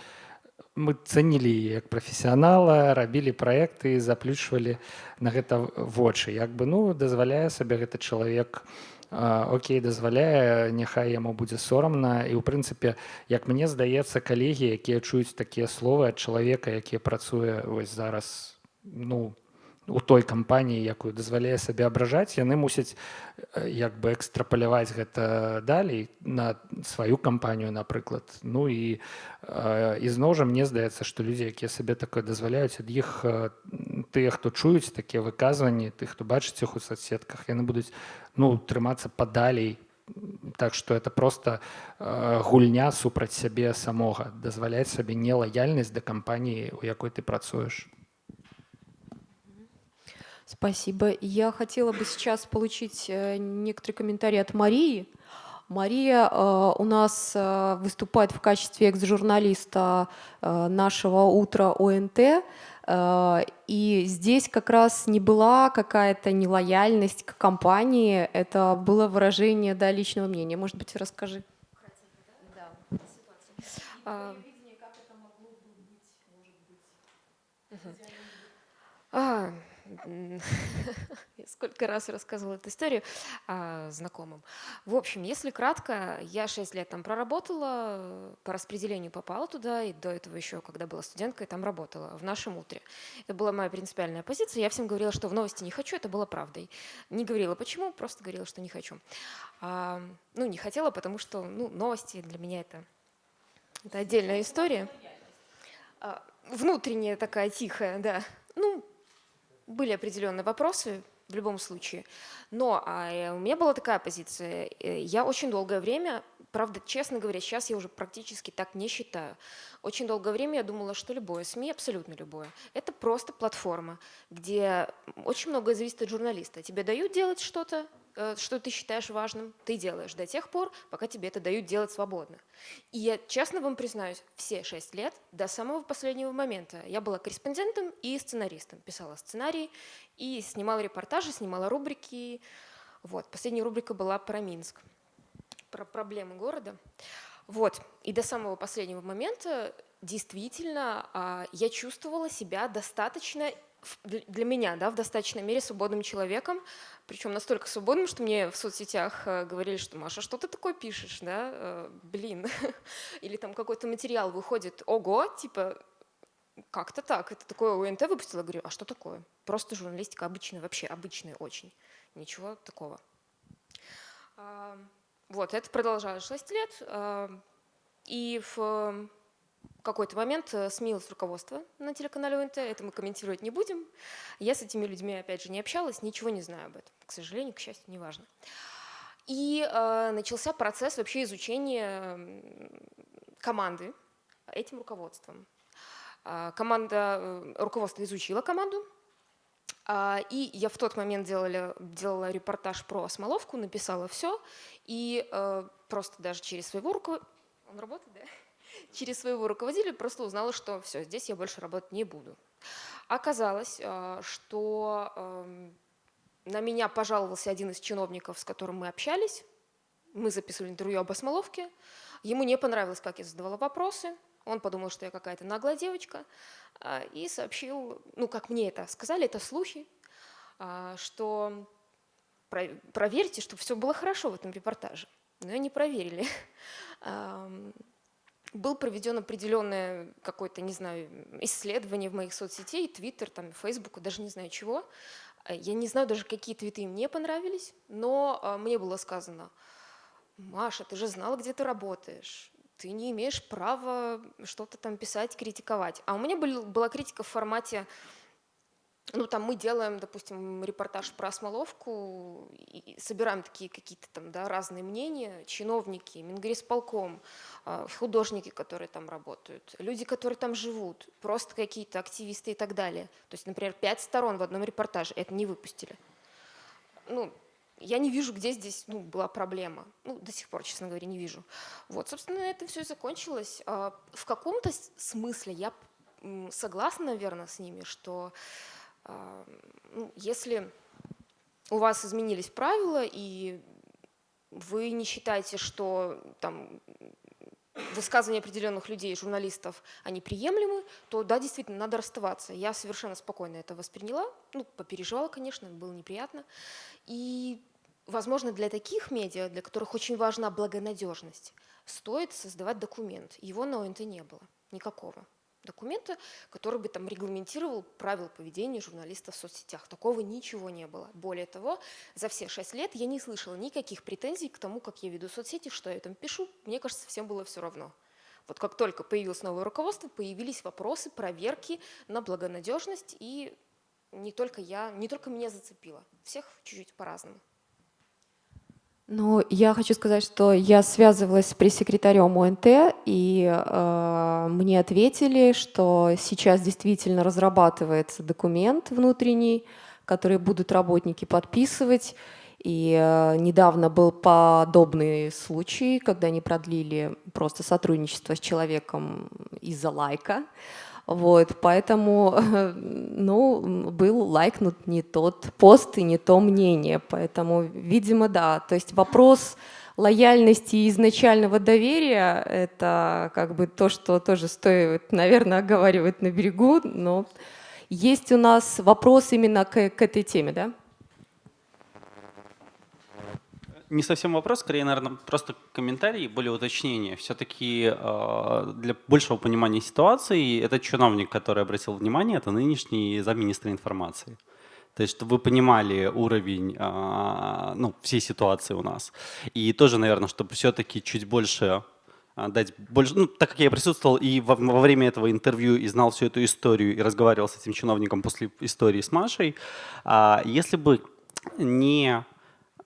мы цанілі як прафесіянала рабілі праекты заплючвалі на гэта вочы як бы ну дазваляе сабе гэты чалавек у Окей дазваляе няхай яму будзе сорамна. І ў прынцыпе як мне здаецца калегі якія чуюць такія словы ад чалавека які працуе вось зараз ну у той кампаніі якую дазваляе сабе абражаць яны мусяць як бы экстрапаляваць гэта далей на сваю кампанію напрыклад. Ну і ізноў жа мне здаецца што людзі якія сабе такое дазваляюць ад іх тыя хто чуюць такія выказванні ты хто бачыць іх у соцсетках яны будуць ну трымацца падалей. Так что это просто гульня супраць сябе самога дазваляць сабе нелаяльнасць да кампаніі у якой ты працуеш Спасибо. Я хотела бы сейчас получить э, некоторые комментарии от Марии. Мария э, у нас э, выступает в качестве экс-журналиста нашего утра ОНТ. И здесь как раз не была какая-то нелояльность к компании, это было выражение да, личного мнения. Может быть, расскажи. Да. А, сколько раз рассказывала эту историю а, знакомым. В общем, если кратко, я 6 лет там проработала, по распределению попала туда, и до этого еще, когда была студенткой, там работала, в нашем утре. Это была моя принципиальная позиция. Я всем говорила, что в новости не хочу, это было правдой. Не говорила почему, просто говорила, что не хочу. А, ну, не хотела, потому что ну, новости для меня это, это отдельная история. А, внутренняя такая тихая, да. Ну, были определенные вопросы в любом случае. Но а, э, у меня была такая позиция. Э, я очень долгое время, правда, честно говоря, сейчас я уже практически так не считаю. Очень долгое время я думала, что любое СМИ, абсолютно любое, это просто платформа, где очень многое зависит от журналиста. Тебе дают делать что-то, что ты считаешь важным, ты делаешь до тех пор, пока тебе это дают делать свободно. И я честно вам признаюсь, все шесть лет, до самого последнего момента, я была корреспондентом и сценаристом. Писала сценарии и снимала репортажи, снимала рубрики. Вот. Последняя рубрика была про Минск, про проблемы города. Вот. И до самого последнего момента действительно а, я чувствовала себя достаточно для меня, да, в достаточной мере свободным человеком, причем настолько свободным, что мне в соцсетях э, говорили, что Маша, что ты такое пишешь, да, э, блин, или там какой-то материал выходит, ого, типа, как-то так. Это такое УНТ выпустила, говорю, а что такое? Просто журналистика обычная, вообще обычная очень. Ничего такого. Вот, это продолжалось 6 лет. И в какой-то момент э, сменилось руководство на телеканале УНТ, это мы комментировать не будем. Я с этими людьми, опять же, не общалась, ничего не знаю об этом. К сожалению, к счастью, неважно. И э, начался процесс вообще изучения команды этим руководством. А, команда, э, руководство изучило команду, а, и я в тот момент делала, делала репортаж про Смоловку, написала все, и э, просто даже через своего руководителя, он работает, да? Через своего руководителя просто узнала, что все, здесь я больше работать не буду. Оказалось, э, что эм, на меня пожаловался один из чиновников, с которым мы общались, мы записывали интервью об Осмоловке, ему не понравилось, как я задавала вопросы, он подумал, что я какая-то наглая девочка, а, и сообщил, ну, как мне это сказали, это слухи, а, что проверьте, чтобы все было хорошо в этом репортаже. Но не проверили. Был проведен определенное какое-то, не знаю, исследование в моих соцсетей, Твиттер, там, Фейсбук, даже не знаю чего. Я не знаю даже, какие твиты мне понравились, но а, мне было сказано, Маша, ты же знала, где ты работаешь ты не имеешь права что-то там писать, критиковать. А у меня был, была критика в формате, ну там мы делаем, допустим, репортаж про Смоловку, и собираем такие какие-то там да, разные мнения, чиновники, Мингрисполком, а, художники, которые там работают, люди, которые там живут, просто какие-то активисты и так далее. То есть, например, пять сторон в одном репортаже, это не выпустили. Ну, я не вижу, где здесь ну, была проблема. Ну, до сих пор, честно говоря, не вижу. Вот, собственно, это все и закончилось. А, в каком-то смысле я согласна, наверное, с ними, что ну, если у вас изменились правила, и вы не считаете, что там высказывания определенных людей, журналистов, они приемлемы, то да, действительно, надо расставаться. Я совершенно спокойно это восприняла, ну, попереживала, конечно, было неприятно. И возможно, для таких медиа, для которых очень важна благонадежность, стоит создавать документ. Его на ОНТ не было, никакого документа, который бы там регламентировал правила поведения журналистов в соцсетях. Такого ничего не было. Более того, за все шесть лет я не слышала никаких претензий к тому, как я веду соцсети, что я там пишу. Мне кажется, всем было все равно. Вот как только появилось новое руководство, появились вопросы, проверки на благонадежность, и не только я, не только меня зацепило. Всех чуть-чуть по-разному. Ну, я хочу сказать, что я связывалась с пресс-секретарем ОНТ, и э, мне ответили, что сейчас действительно разрабатывается документ внутренний, который будут работники подписывать. И э, недавно был подобный случай, когда они продлили просто сотрудничество с человеком из-за лайка. Вот, поэтому, ну, был лайкнут не тот пост и не то мнение, поэтому, видимо, да. То есть вопрос лояльности и изначального доверия – это как бы то, что тоже стоит, наверное, оговаривать на берегу, но есть у нас вопрос именно к, к этой теме, да? Не совсем вопрос, скорее, наверное, просто комментарий, более уточнение. Все-таки э, для большего понимания ситуации этот чиновник, который обратил внимание, это нынешний замминистра информации. То есть, чтобы вы понимали уровень э, ну, всей ситуации у нас. И тоже, наверное, чтобы все-таки чуть больше а, дать больше, ну, так как я присутствовал и во, во время этого интервью и знал всю эту историю и разговаривал с этим чиновником после истории с Машей, если бы не а,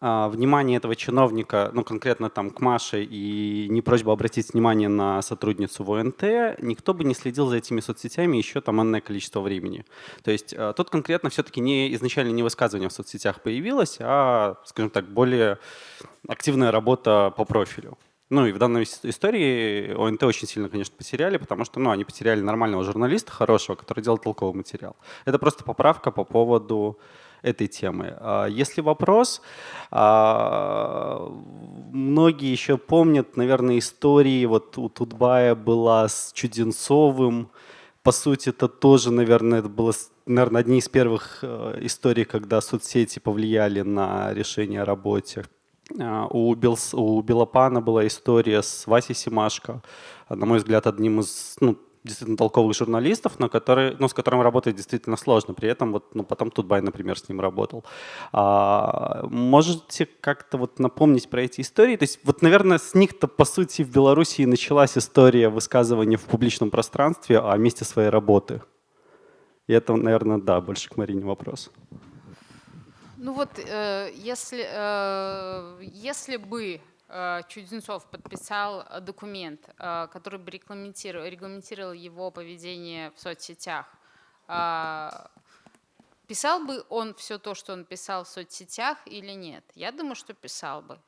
внимание этого чиновника, ну конкретно там к Маше и не просьба обратить внимание на сотрудницу в ОНТ, никто бы не следил за этими соцсетями еще там энное количество времени. То есть а, тут конкретно все-таки не, изначально не высказывание в соцсетях появилось, а, скажем так, более активная работа по профилю. Ну и в данной истории ОНТ очень сильно, конечно, потеряли, потому что ну, они потеряли нормального журналиста, хорошего, который делал толковый материал. Это просто поправка по поводу этой темы. А, если вопрос, а, многие еще помнят, наверное, истории, вот у Тутбая была с Чуденцовым, по сути, это тоже, наверное, это было, наверное, одни из первых э, историй, когда соцсети повлияли на решение о работе. А, у, Бел, у Белопана была история с Васей Симашко, на мой взгляд, одним из ну, действительно толковых журналистов, но который, ну, с которым работать действительно сложно. При этом вот, ну, потом Тутбай, например, с ним работал. А, можете как-то вот напомнить про эти истории? То есть вот, наверное, с них-то, по сути, в Беларуси началась история высказывания в публичном пространстве о месте своей работы. И это, наверное, да, больше к Марине вопрос. Ну вот, э, если, э, если бы Чудинцов подписал э, документ, э, который бы регламентировал, регламентировал его поведение в соцсетях, э, писал бы он все то, что он писал в соцсетях или нет? Я думаю, что писал бы.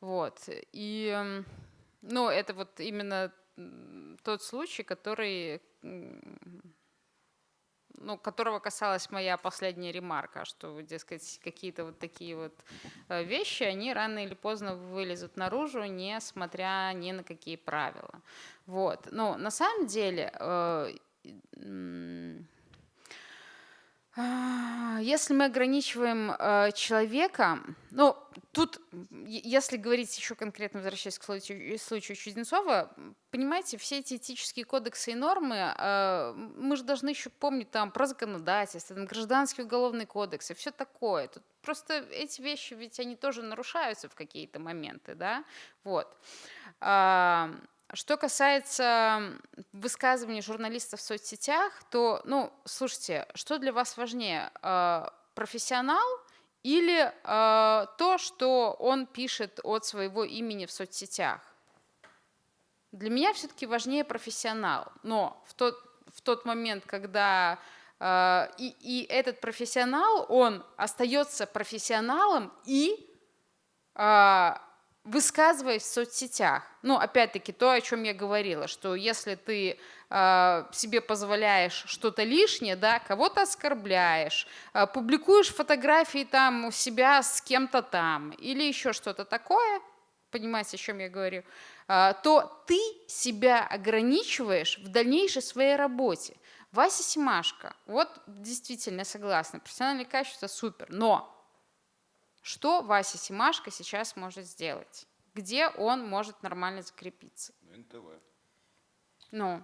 Вот. И, эм, ну, это вот именно тот случай, который ну, которого касалась моя последняя ремарка, что, дескать, какие-то вот такие вот э, вещи, они рано или поздно вылезут наружу, несмотря ни на какие правила. Вот. Но на самом деле э, если мы ограничиваем э, человека, ну, тут, если говорить еще конкретно, возвращаясь к случаю, случаю Чуденцова, понимаете, все эти этические кодексы и нормы, э, мы же должны еще помнить там про законодательство, там, гражданский уголовный кодекс и все такое. Тут просто эти вещи, ведь они тоже нарушаются в какие-то моменты, да, вот. А, что касается высказываний журналистов в соцсетях, то, ну, слушайте, что для вас важнее, а, профессионал или э, то, что он пишет от своего имени в соцсетях? Для меня все-таки важнее профессионал, но в тот, в тот момент, когда э, и, и этот профессионал, он остается профессионалом и э, высказываясь в соцсетях, ну, опять-таки, то, о чем я говорила, что если ты э, себе позволяешь что-то лишнее, да, кого-то оскорбляешь, э, публикуешь фотографии там у себя с кем-то там или еще что-то такое, понимаете, о чем я говорю, э, то ты себя ограничиваешь в дальнейшей своей работе. Вася Симашко, вот действительно согласна, профессиональное качество супер, но что Вася Симашко сейчас может сделать? Где он может нормально закрепиться? НТВ. Ну,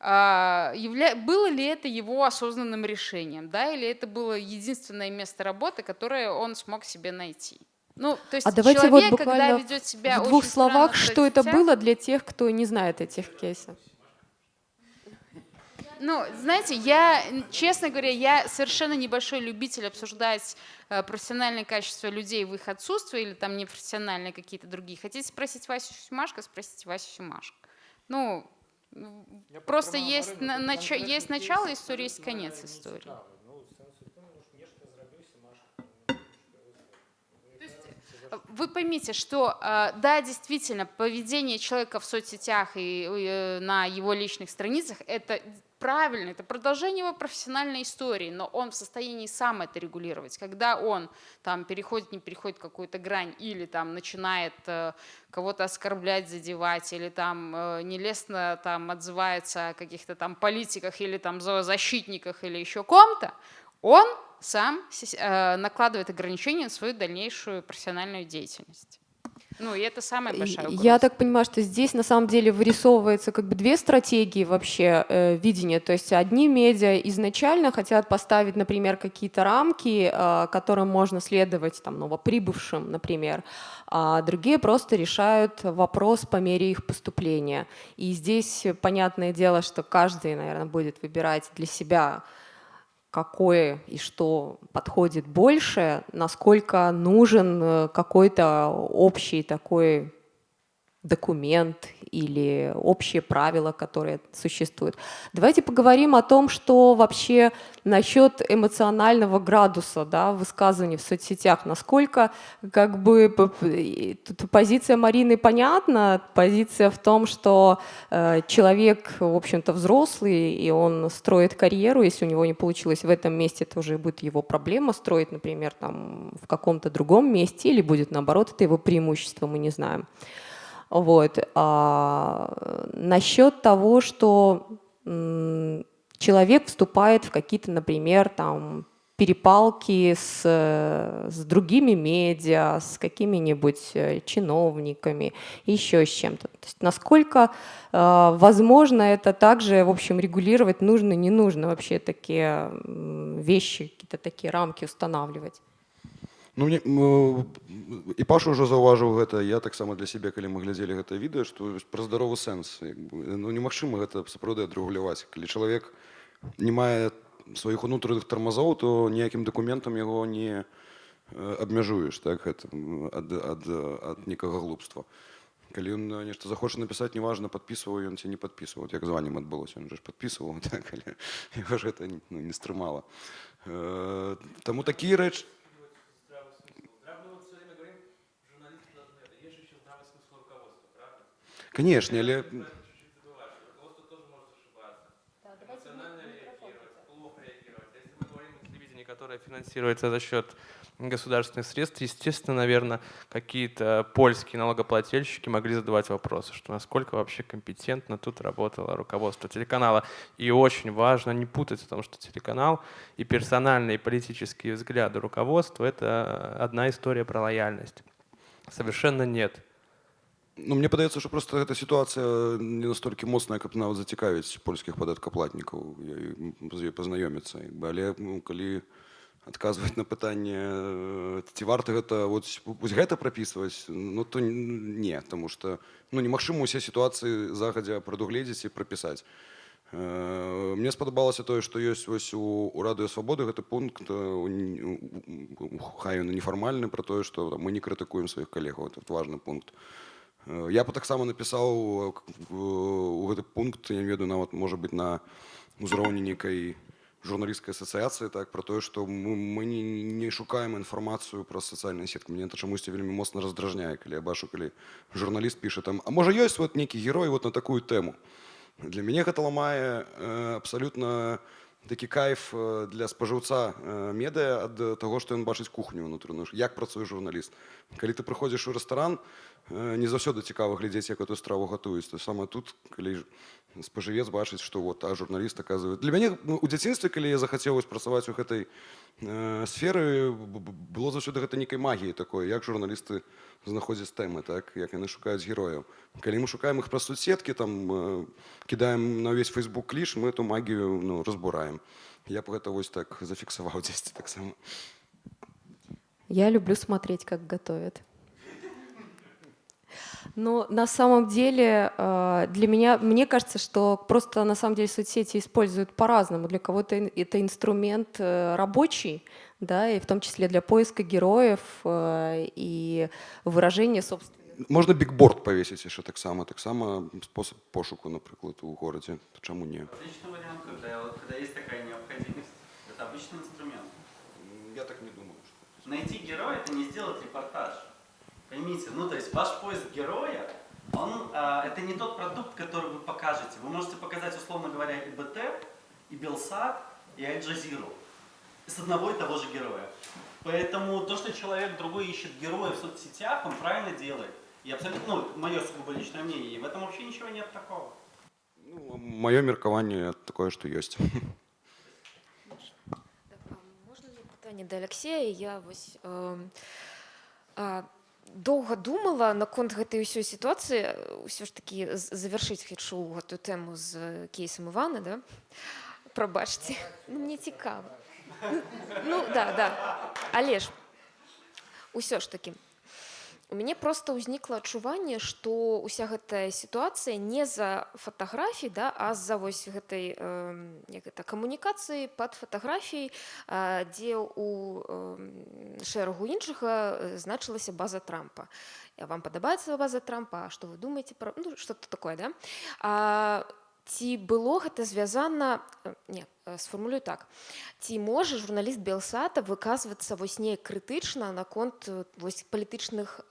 а, явля... было ли это его осознанным решением, да, или это было единственное место работы, которое он смог себе найти? Ну, то есть а давайте человек, вот буквально когда ведет себя в двух словах, что это было для тех, кто не знает этих кейсов. Ну, знаете, я, честно говоря, я совершенно небольшой любитель обсуждать э, профессиональные качества людей в их отсутствии или там непрофессиональные какие-то другие. Хотите спросить Васю Сюмашко, спросите Васю Сюмашко. Ну, я просто есть, на, нач, есть начало истории, есть конец истории. Вы поймите, что э, да, действительно, поведение человека в соцсетях и э, на его личных страницах это правильно, это продолжение его профессиональной истории, но он в состоянии сам это регулировать. Когда он там переходит, не переходит какую-то грань или там начинает э, кого-то оскорблять, задевать, или там э, нелестно там отзывается о каких-то там политиках или там зоозащитниках или еще ком-то, он сам э, накладывает ограничения на свою дальнейшую профессиональную деятельность. Ну, и это самая большая угроза. Я так понимаю, что здесь на самом деле вырисовывается как бы две стратегии вообще э, видения. То есть одни медиа изначально хотят поставить, например, какие-то рамки, э, которым можно следовать там, новоприбывшим, например, а другие просто решают вопрос по мере их поступления. И здесь понятное дело, что каждый, наверное, будет выбирать для себя какое и что подходит больше, насколько нужен э, какой-то общий такой документ или общие правила, которые существуют. Давайте поговорим о том, что вообще насчет эмоционального градуса да, высказываний в соцсетях. Насколько как бы тут позиция Марины понятна, позиция в том, что э, человек, в общем-то, взрослый, и он строит карьеру, если у него не получилось в этом месте, это уже будет его проблема строить, например, там, в каком-то другом месте, или будет наоборот, это его преимущество, мы не знаем. Вот. А, насчет того, что человек вступает в какие-то, например, там, перепалки с, с другими медиа, с какими-нибудь э, чиновниками, еще с чем-то. То есть насколько э, возможно это также, в общем, регулировать нужно, не нужно вообще такие вещи, какие-то такие рамки устанавливать? Ну, мне, і паша ўжо заўважыў гэта я таксама для сябе калі мы глядзелі гэта відэа што пра здаровы сэнс ну, немагчыма гэта сапраўды адрэгуляваць калі чалавек не мае сваіх унутраных тармазоў то ніякім дакументам яго не абмяжуеш так гэта ад, ад, ад некага глупства калі ён нешта захоча напісаць неважна падпісваў ён ці не падпісваў як званнем адбылося ён же ж падпісваў так, але ж гэта ну, не стрымала Таму такія рэчы Конечно, але... которое финансируется за счет государственных средств, естественно, наверное, какие-то польские налогоплательщики могли задавать вопросы, что насколько вообще компетентно тут работало руководство телеканала. И очень важно не путать в том, что телеканал и персональные и политические взгляды руководства – это одна история про лояльность. Совершенно нет. Ну, мне падаецца что просто эта ситуация не настолько моцная каб нават зацікавіць польскіх падаткаплатнікаў з ёй пазнаёміцца але ну, калі адказваць на пытанне ці варта гэта вот вось гэта прапісваць ну то не тому что ну немагчыма усе сітуацыі загадзя прадугледзець і прапісаць мне спадабалася тое што ёсць вось у, у радыё свабоды гэты пункт хай ён нефармальны про тое што мы не крытыкуем сваіх калегаў этот важны пункт я бы таксама напісаў у гэты пункт я не ведаю нават можа быть на узроўні нейкай журналісцкай асацыяцыі так про тое што мы, мы не, не шукаем інфармацыю пра сацыяльныя сеткі мне это чамусьці вельмі моцна раздражняе калі я бачу калі журналіст піша там а можа ёсць вот нейкі герой вот на такую тэму для мяне гэта ламае э, абсалютна такі кайф для спажыўца медыа ад таго што ён бачыць кухню унутраную як працуе журналіст калі ты прыходзіш у рэстаран не заўсёды цікава глядзець як эту страву гатуюць то самае тут калі спажывец бачыць што вот а журналіст аказвае для мяне ну, у дзяцінстве калі я захацеў працаваць у гэтай э, сферы было заўсёды гэта нейкай магіі такой як журналісты знаходзяць тэмы так як яны шукаюць герояў калі мы шукаем іх праз суседкі там э, кідаем на ўвесь фейсбук кліш мы эту магію ну, разбураем я б гэта вось так зафіксаваў дзесьці таксама я люблю смотреть как готовят но на самом деле э, для меня, мне кажется, что просто на самом деле соцсети используют по-разному. Для кого-то это инструмент э, рабочий, да, и в том числе для поиска героев э, и выражения собственных. Можно бигборд повесить еще так само, так само способ пошуку, например, у городе. Почему не? Отличный вариант, когда, когда есть такая необходимость. Это обычный инструмент. Я так не думаю. Что... Найти героя – это не сделать репортаж. Поймите, ну то есть ваш поиск героя, он, а, это не тот продукт, который вы покажете. Вы можете показать, условно говоря, и БТ, и Белсат, и Аль-Джазиру. С одного и того же героя. Поэтому то, что человек другой ищет героя в соцсетях, он правильно делает. И абсолютно, ну, мое сугубо личное мнение, и в этом вообще ничего нет такого. Ну, мое меркование такое, что есть. Можно ли питание до Алексея? Я вот, э, э, доўга думала наконт гэтай ўсёй сітуацыі ўсё ж такі завяршыць хачу гэтую тэму з кейсам ивана да? Прабачце. Ну, мне цікава. Ну да да. Але ж усё ж такі у мяне просто ўзнікла адчуванне што уся гэтая сітуацыя не за фатаграфій да а з-за вось гэтай э, гэта камунікацыі пад фатаграфій э, дзе у э, шэрагу іншага значылася база трампа. Вам падабаецца база трампа? Што вы думаеце пра ну, что-то такое да? А, ці было гэта звязана э, не э, сфармулюю так. Ці можа журналіст белсата выказвацца вось неяк крытычна наконт э, вось палітычных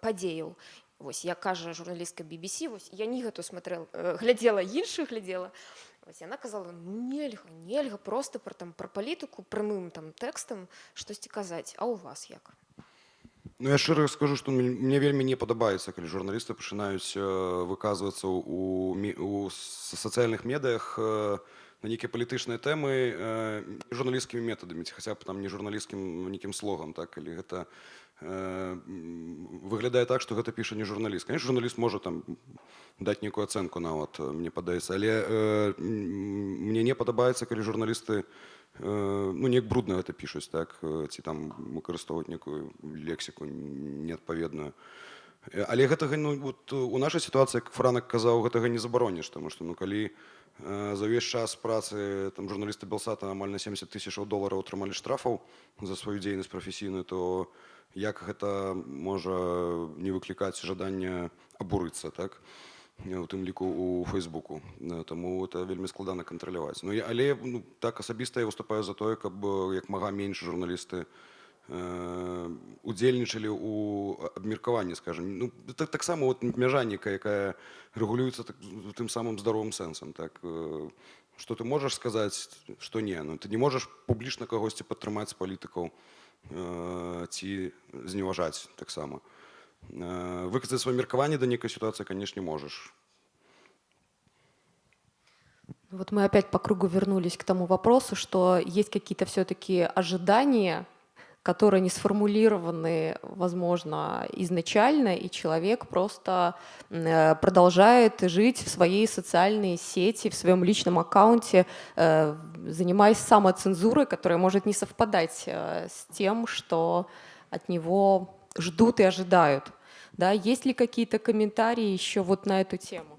падзеяў? Вось я кажа журналістка BBC вось я не гэту смотрел глядзела іншых глядзела вось яна казала ну, нельга нельга просто пра там пра палітыку прямым там тэкстам штосьці казаць а у вас як Ну я шчыра скажу, што мне вельмі не падабаецца, калі журналісты пачынаюць выказвацца ў, у сацыяльных медыях на нейкія палітычныя тэмы э, журналісцкімі метадамі ці хаця б там не журналісцкім нейкім слогам так калі гэта э, выглядае так што гэта піша не журналіст конечно журналіст можа там даць нейкую ацэнку нават мне падаецца але э, мне не падабаецца калі журналісты э, ну неяк брудна гэта пішуць так ці там выкарыстоўваць некую лексіку неадпаведную але гэтага ну вот у нашай сітуацыі як франак казаў гэтага не забароніш таму што ну калі за ўвесь час працы там журналісты белсата амаль на 70 тысячаў долараў атрымалі штрафаў за сваю дзейнасць прафесійную то як гэта можа не выклікаць жаданне абурыцца так у тым ліку у фейсбуку. Таму это вельмі складана кантраляваць. Ну але ну, так асабіста я выступаю за тое каб як мага менш журналісты удзельнічалі у абмеркаванні скажем ну так таксама вот мяжаніка якая рэгулюецца так, тым самым здаровым сэнсам так что ты можаш сказаць што не. Ну ты не можаш публічна кагосьці падтрымаць палітыкаў ці зневажаць таксама выказаць сваё меркаванне да нейкай сітуацыі канешне можаш Вот мы опять по кругу вернулись к тому вопросу, что есть какие-то все-таки ожидания которые не сформулированы, возможно, изначально, и человек просто э, продолжает жить в своей социальной сети, в своем личном аккаунте, э, занимаясь самоцензурой, которая может не совпадать э, с тем, что от него ждут и ожидают. Да? Есть ли какие-то комментарии еще вот на эту тему?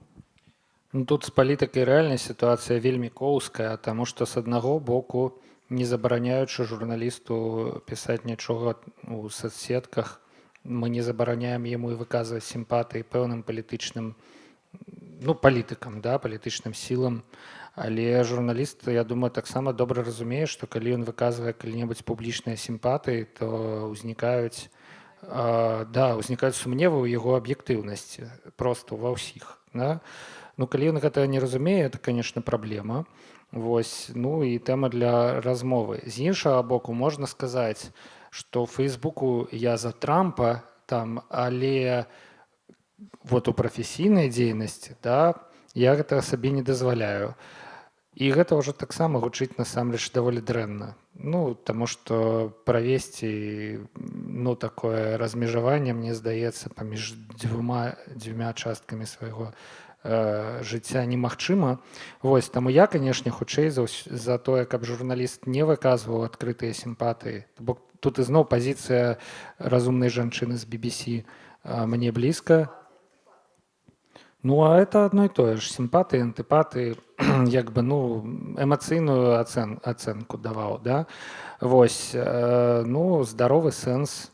Ну, тут з палітыкай рэальнай сітуацыя вельмі коўская, таму што з аднаго боку не забараняючы журналісту пісаць нічога у соцсетках мы не забараняем яму і выказваць сімпатыі пэўным палітычным ну палітыкам да палітычным сілам але журналіст я думаю таксама добра разумее што калі ён выказвае калі-небудзь публічныя сімпатыі то ўзнікаюць да ўзнікаюць сумневы ў яго аб'ектыўнасці просто ва ўсіх да? ну калі ён гэта не разумее это конечно праблема. Вось ну і тэма для размовы. З іншага боку можна сказаць што фейсбуку я за трампа там але вот у прафесійнай дзейнасці да я гэта сабе не дазваляю. І гэта ўжо таксама гучыць насамрэч даволі дрэнна ну таму што правесці ну такое размежаванне мне здаецца паміж дзвюма дзвюма часткамі свайго э, жыцця немагчыма Вось таму я канешне хутчэй за, за тое каб журналіст не выказваў адкрытыя сімпатыі бок тут ізноў пазіцыя разумнай жанчыны з BBC э, мне блізка Ну а это одно і тое ж сімпаты антыпаты як бы ну эмацыйную ацэн ацэнку даваў да. Вось э, ну здаровы сэнс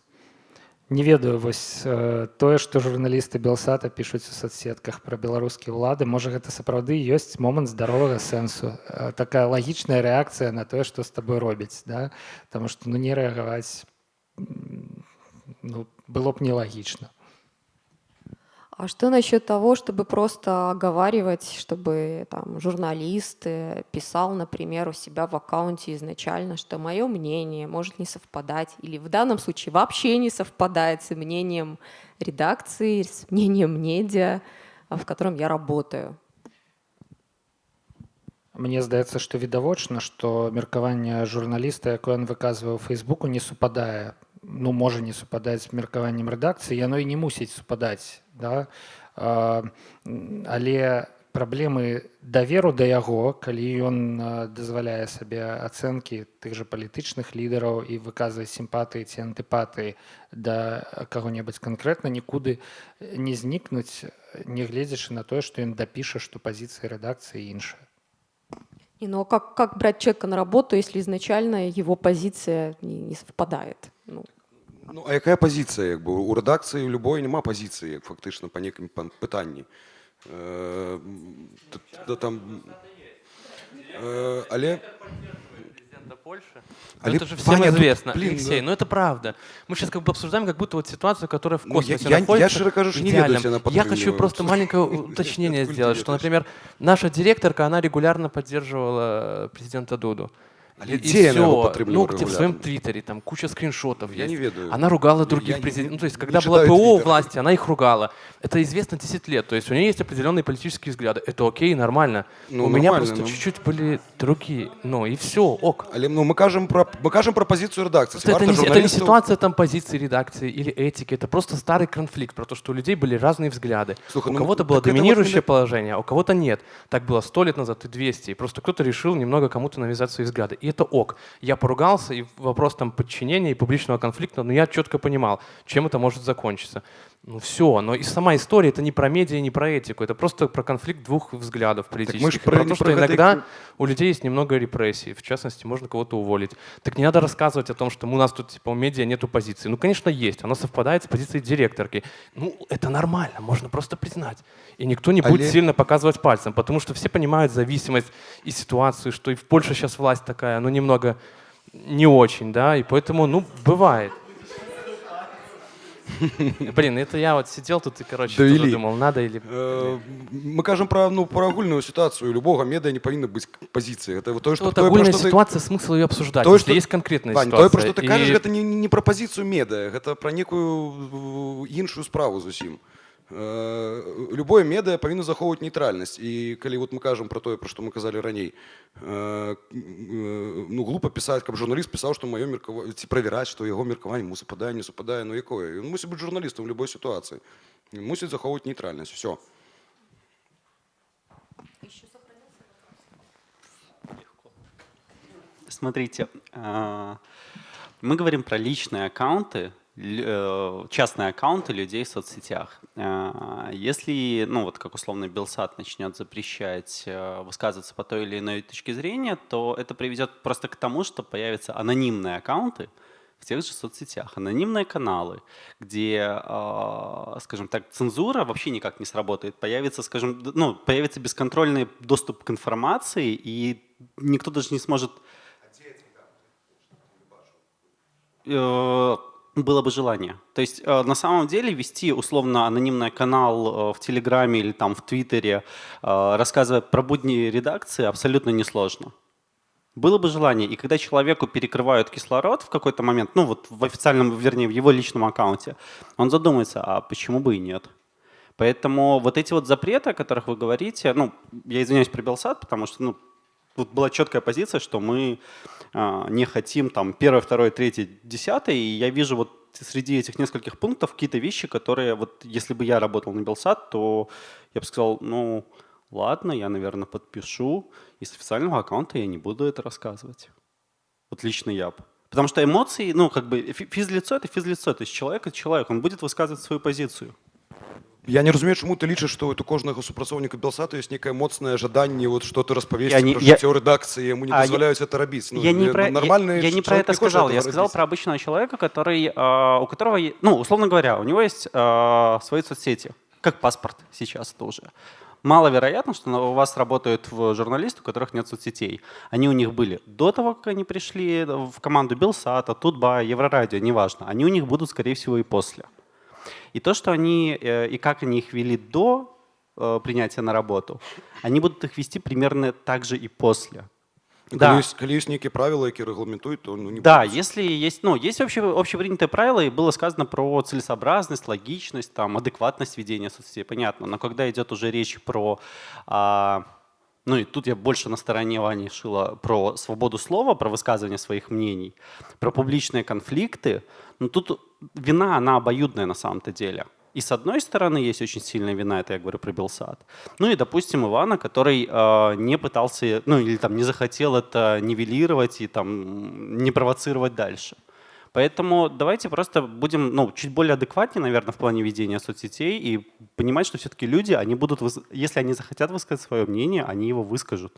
не ведаю вось э, тое што журналісты белсата пішуць у соцсетках пра беларускія ўлады можа гэта сапраўды ёсць момант здаровага сэнсу э, такая лагічная рэакцыя на тое што з табой робяць да. Таму што ну не рэагаваць ну, было б нелагічна А что насчет того, чтобы просто оговаривать, чтобы там, журналист писал, например, у себя в аккаунте изначально, что мое мнение может не совпадать, или в данном случае вообще не совпадает с мнением редакции, с мнением медиа, в котором я работаю? Мне здаецца, што відавочна, што меркаванне журналіста, якое ён выказвае ў фейсбуку не супадае ну можа не супадаць з меркаваннем рэдакцыі яно і не мусіць супадаць да? але праблемы даверу да яго калі ён дазваляе сабе ацэнкі тых жа палітычных лідараў і выказваць сімпатыі ці антыпатыі да каго-небудзь канкрэтна нікуды не знікнуць нягледзячы на тое што ён дапіша што пазіцыі рэдакцыі іншая И, но как, как брать человека на работу, если изначально его позиция не, не совпадает? Ну. Ну, а якая пазіцыя як бы у рэдакцыі любой няма пазіцыі фактычна па некім пытанні э, да, там э, але Польши. Але это же всем Ваня, известно. Блин, Алексей, ну это правда. Мы сейчас как бы обсуждаем как будто вот ситуацию, которая в космосе ну, я, находится. Я, я кажу, что не веду Я хочу просто маленькое уточнение сделать, что, например, наша директорка, она регулярно поддерживала президента Дуду. Але И дзе яна яго всё. падтрымлівае Ну, где в своем твиттере, там куча скриншотов Я есть. не ведаю. Она ругала Я других президентов. Ну, то есть, когда была ПО у власти, она их ругала. Это известно 10 лет. То есть у нее есть определенные политические взгляды. Это окей, нормально. Ну, у меня просто ну. чуть-чуть были другие. Ну, и все, ок. Але ну, мы кажем про мы кажем про позицию редакции. Это, не, это не ситуация там позиции редакции или этики, это просто старый конфликт про то, что у людей были разные взгляды. Слушай, у ну, кого-то было вот доминирующее именно- положение, а у кого-то нет. Так было сто лет назад и 200. И просто кто-то решил немного кому-то навязать свои взгляды. И это ок. Я поругался, и вопрос там подчинения и публичного конфликта, но я четко понимал, чем это может закончиться. Ну все, но и сама история это не про медиа, не про этику, это просто про конфликт двух взглядов политических. про- про не то, что про гэта і иногда у людей есть немного репрессий, в частности, можно кого-то уволить. Так не надо рассказывать о том, что у нас тут типа у медиа нету позиции. Ну, конечно, есть, она совпадает с позицией директорки. Ну, это нормально, можно просто признать. И никто не будет Але- сильно показывать пальцем, потому что все понимают зависимость и ситуацию, что и в Польше сейчас власть такая, ну, немного не очень, да, и поэтому, ну, бывает. Блин, это я вот сидел тут и, короче, тоже Довели. думал, надо или... Э, мы кажем про ну про агульную ситуацию любого медиа не павінна быць пазіцыі это вот тое Вот что тое, про агульная што ты- ситуация, смысл ее обсуждать, Тое, если што- есть конкретная Вань, ситуация. тое про што ты и- кажаш гэта не, не пра пазіцыю медыа гэта пра некую э, іншую справу зусім Э, любое медыа павінна захоўваць нейтральнасць і калі вот мы кажам про тое пра што мы казалі раней э, э, ну глупо пісаць каб журналіст пісаў што маё меркава ці правяраць што яго меркаванне ему супадае не супадае ну якое ён мусіць быць журналістам в любой сітуацыі Ён мусіць захоўваць нейтральнасць все Смотрите, а, мы говорим про личные аккаунты, лю- э, частные аккаунты людей в соцсетях. А, Если, ну вот как условно Белсат начнет запрещать э, высказываться по той или иной точке зрения, то это приведет просто к тому, что появятся анонимные аккаунты в тех же соцсетях, анонимные каналы, где, а, скажем так, цензура вообще никак не сработает. Появится, скажем, ну, появится бесконтрольный доступ к информации, и никто даже не сможет Э, было бы желание. То есть э, на самом деле вести условно анонимный канал э, в Телеграме или там в Твиттере, э, рассказывая про будни редакции, абсолютно несложно. Было бы желание, и когда человеку перекрывают кислород в какой-то момент, ну вот в официальном, вернее, в его личном аккаунте, он задумается, а почему бы и нет? Поэтому вот эти вот запреты, о которых вы говорите, ну, я извиняюсь про Белсат, потому что, ну, тут была четкая позиция, что мы не хотим там первое, второе, третье, десятое, и я вижу вот среди этих нескольких пунктов какие-то вещи, которые вот если бы я работал на Белсат, то я бы сказал, ну ладно, я, наверное, подпишу, и с официального аккаунта я не буду это рассказывать. Вот лично я бы. Потому что эмоции, ну, как бы фи- физлицо — это физлицо, то есть человек — это человек, он будет высказывать свою позицию. Я не разумею, чаму ты лічыш, што у кожнага супрацоўніка белсату ёсць некае моцнае жаданне вот что-то Я распавесці не- пра я- жыццё рэдакцыі яму не А, я- дазваляюць это рабіць ну, я не э, про, нормальный я, я не про человек это не хочет сказал. этого Я сказал рабіць. про обычного человека, который, э, у которого, е- ну, условно говоря, у него есть э, свои соцсети, как паспорт сейчас тоже. Маловероятно, что на- у вас работают в журналисты, у которых нет соцсетей. Они у них были до того, как они пришли в команду Белсата, Тутба, Еврорадио, неважно. Они у них будут, скорее всего, и после. И то, что они, э, и как они их вели до э, принятия на работу, они будут их вести примерно так же и после. Ну, Да. Калі ёсць, калі ёсць нейкія правілы, якія рэгламентуюць, то ну, не Да, будуць. если есть, ну, есть вообще общепринятые правила, и было сказано про целесообразность, логичность, там, адекватность ведения соцсетей, понятно. Но когда идет уже речь про, а, ну и тут я больше на стороне Вани Шила, про свободу слова, про высказывание своих мнений, про публичные конфликты, ну тут вина, она обоюдная на самом-то деле. И с одной стороны есть очень сильная вина, это я говорю про Белсад. Ну и, допустим, Ивана, который э, не пытался, ну или там не захотел это нивелировать и там не провоцировать дальше. Поэтому давайте просто будем ну, чуть более адекватнее, наверное, в плане ведения соцсетей и понимать, что все-таки люди, они будут, если они захотят высказать свое мнение, они его выскажут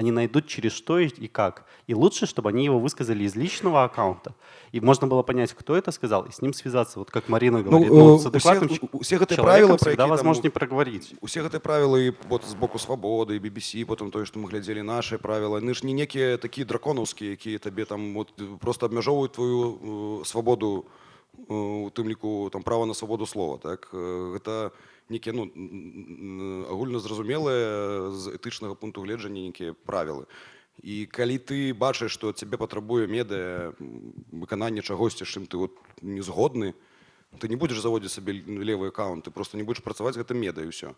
Они найдут через что и и как. И лучше, чтобы они его высказали из личного аккаунта. И можно было понять, кто это сказал, и с ним связаться. Вот как Марина говорит, э, ну, с усе- адекватным у- у- усе гэтыя человеком правілы, пра всегда якія там, возможнее ну, проговорить. усе гэтыя правілы і вот з боку свабоды і BBC потым тое што мы глядзелі нашыя правілы яны ж не некія такія драконаўскія якія табе там вот просто абмяжоўваюць твою э, свабоду э, у тым ліку там права на свабоду слова так Э, гэта некія ну н- н- агульназразумелыя з этычнага пункту гледжання некія правілы І калі ты бачыш, што цябе патрабуе медыа выкананне чагосьці, чым ты вот не згодны, ты не будзеш заводзіць сабе левы аккаунт, ты просто не будзеш працаваць гэтым медыа і ўсё.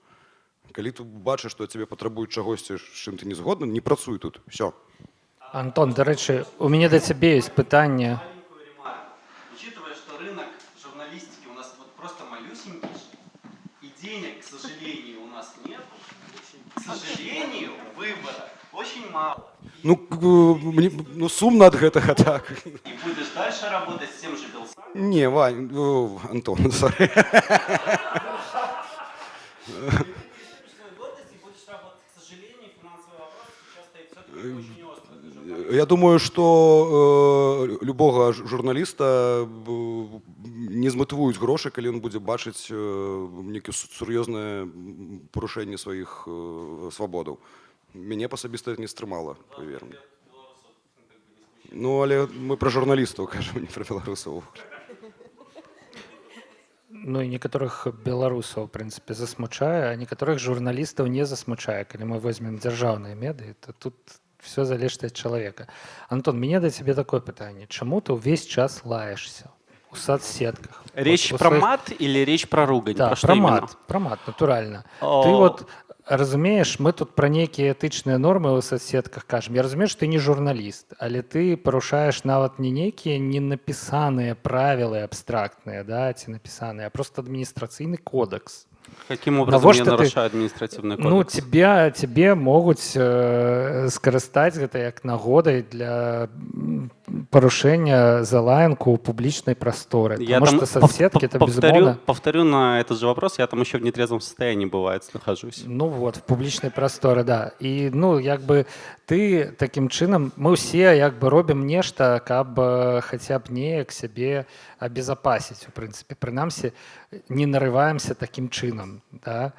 Калі ты бачыш, што цябе патрабуюць чагосьці, чым ты не згодны, не працуй тут. Все. Антон, до речі, у до тебе є питання. Маленькую сожалению, выбора очень мало. Ну, к- мне, ну сумна ад гэтага так. И будешь дальше работать с тем же Белсатом. Не, Вань, о, Антон, сорі. Я думаю, што э, любога ж- журналіста э, не зматывуюць грошы, калі ён будзе бачыць э, нейкае су- сур'ёзнае м, парушэнне сваіх э, свабодаў. Мяне асабіста это не стрымала, павер мне. Ну, але мы пра журналістаў кажам, не пра беларусаў. Ну і некаторых беларусаў, в прынцыпе, засмучае, а некаторых журналістаў не засмучае. Калі мы возьмем дзяржаўныя медыі, то тут все залежыць ад чалавека. Антон, мне да цябе такое пытанне. Чаму ты ўвесь час лаешься у соцсетках? Речь Вот у про своих- мат или речь про ругань? Да, про что про именно? мат, про мат, натуральна. Ты О. вот разумееш, мы тут пра нейкія этычныя нормы ў соцсетках кажам. Я разумею, што ты не журналіст, але ты парушаеш нават не нейкія не напісаныя правілы абстрактныя, да, ці напісаныя, а просто адміністрацыйны кодекс. Каким образом Навошта я ты- нарушаю административный кодекс? Ну тебе тебе могуць э, скарыстаць гэта як нагодай для м, парушэння залаянку ў публічнай прасторы. Я Потому там что пов- соцсетки пов- это повторю, безумовно повторю на этот же вопрос, я там еще в нетрезвом состоянии бывает нахожусь. Ну вот в публічнай прасторы да і ну як бы ты такім чынам мы ўсе як бы робім нешта каб э, хаця б неяк сябе абезапасіць у прынцыпе прынамсі не нарываемся такім чынам да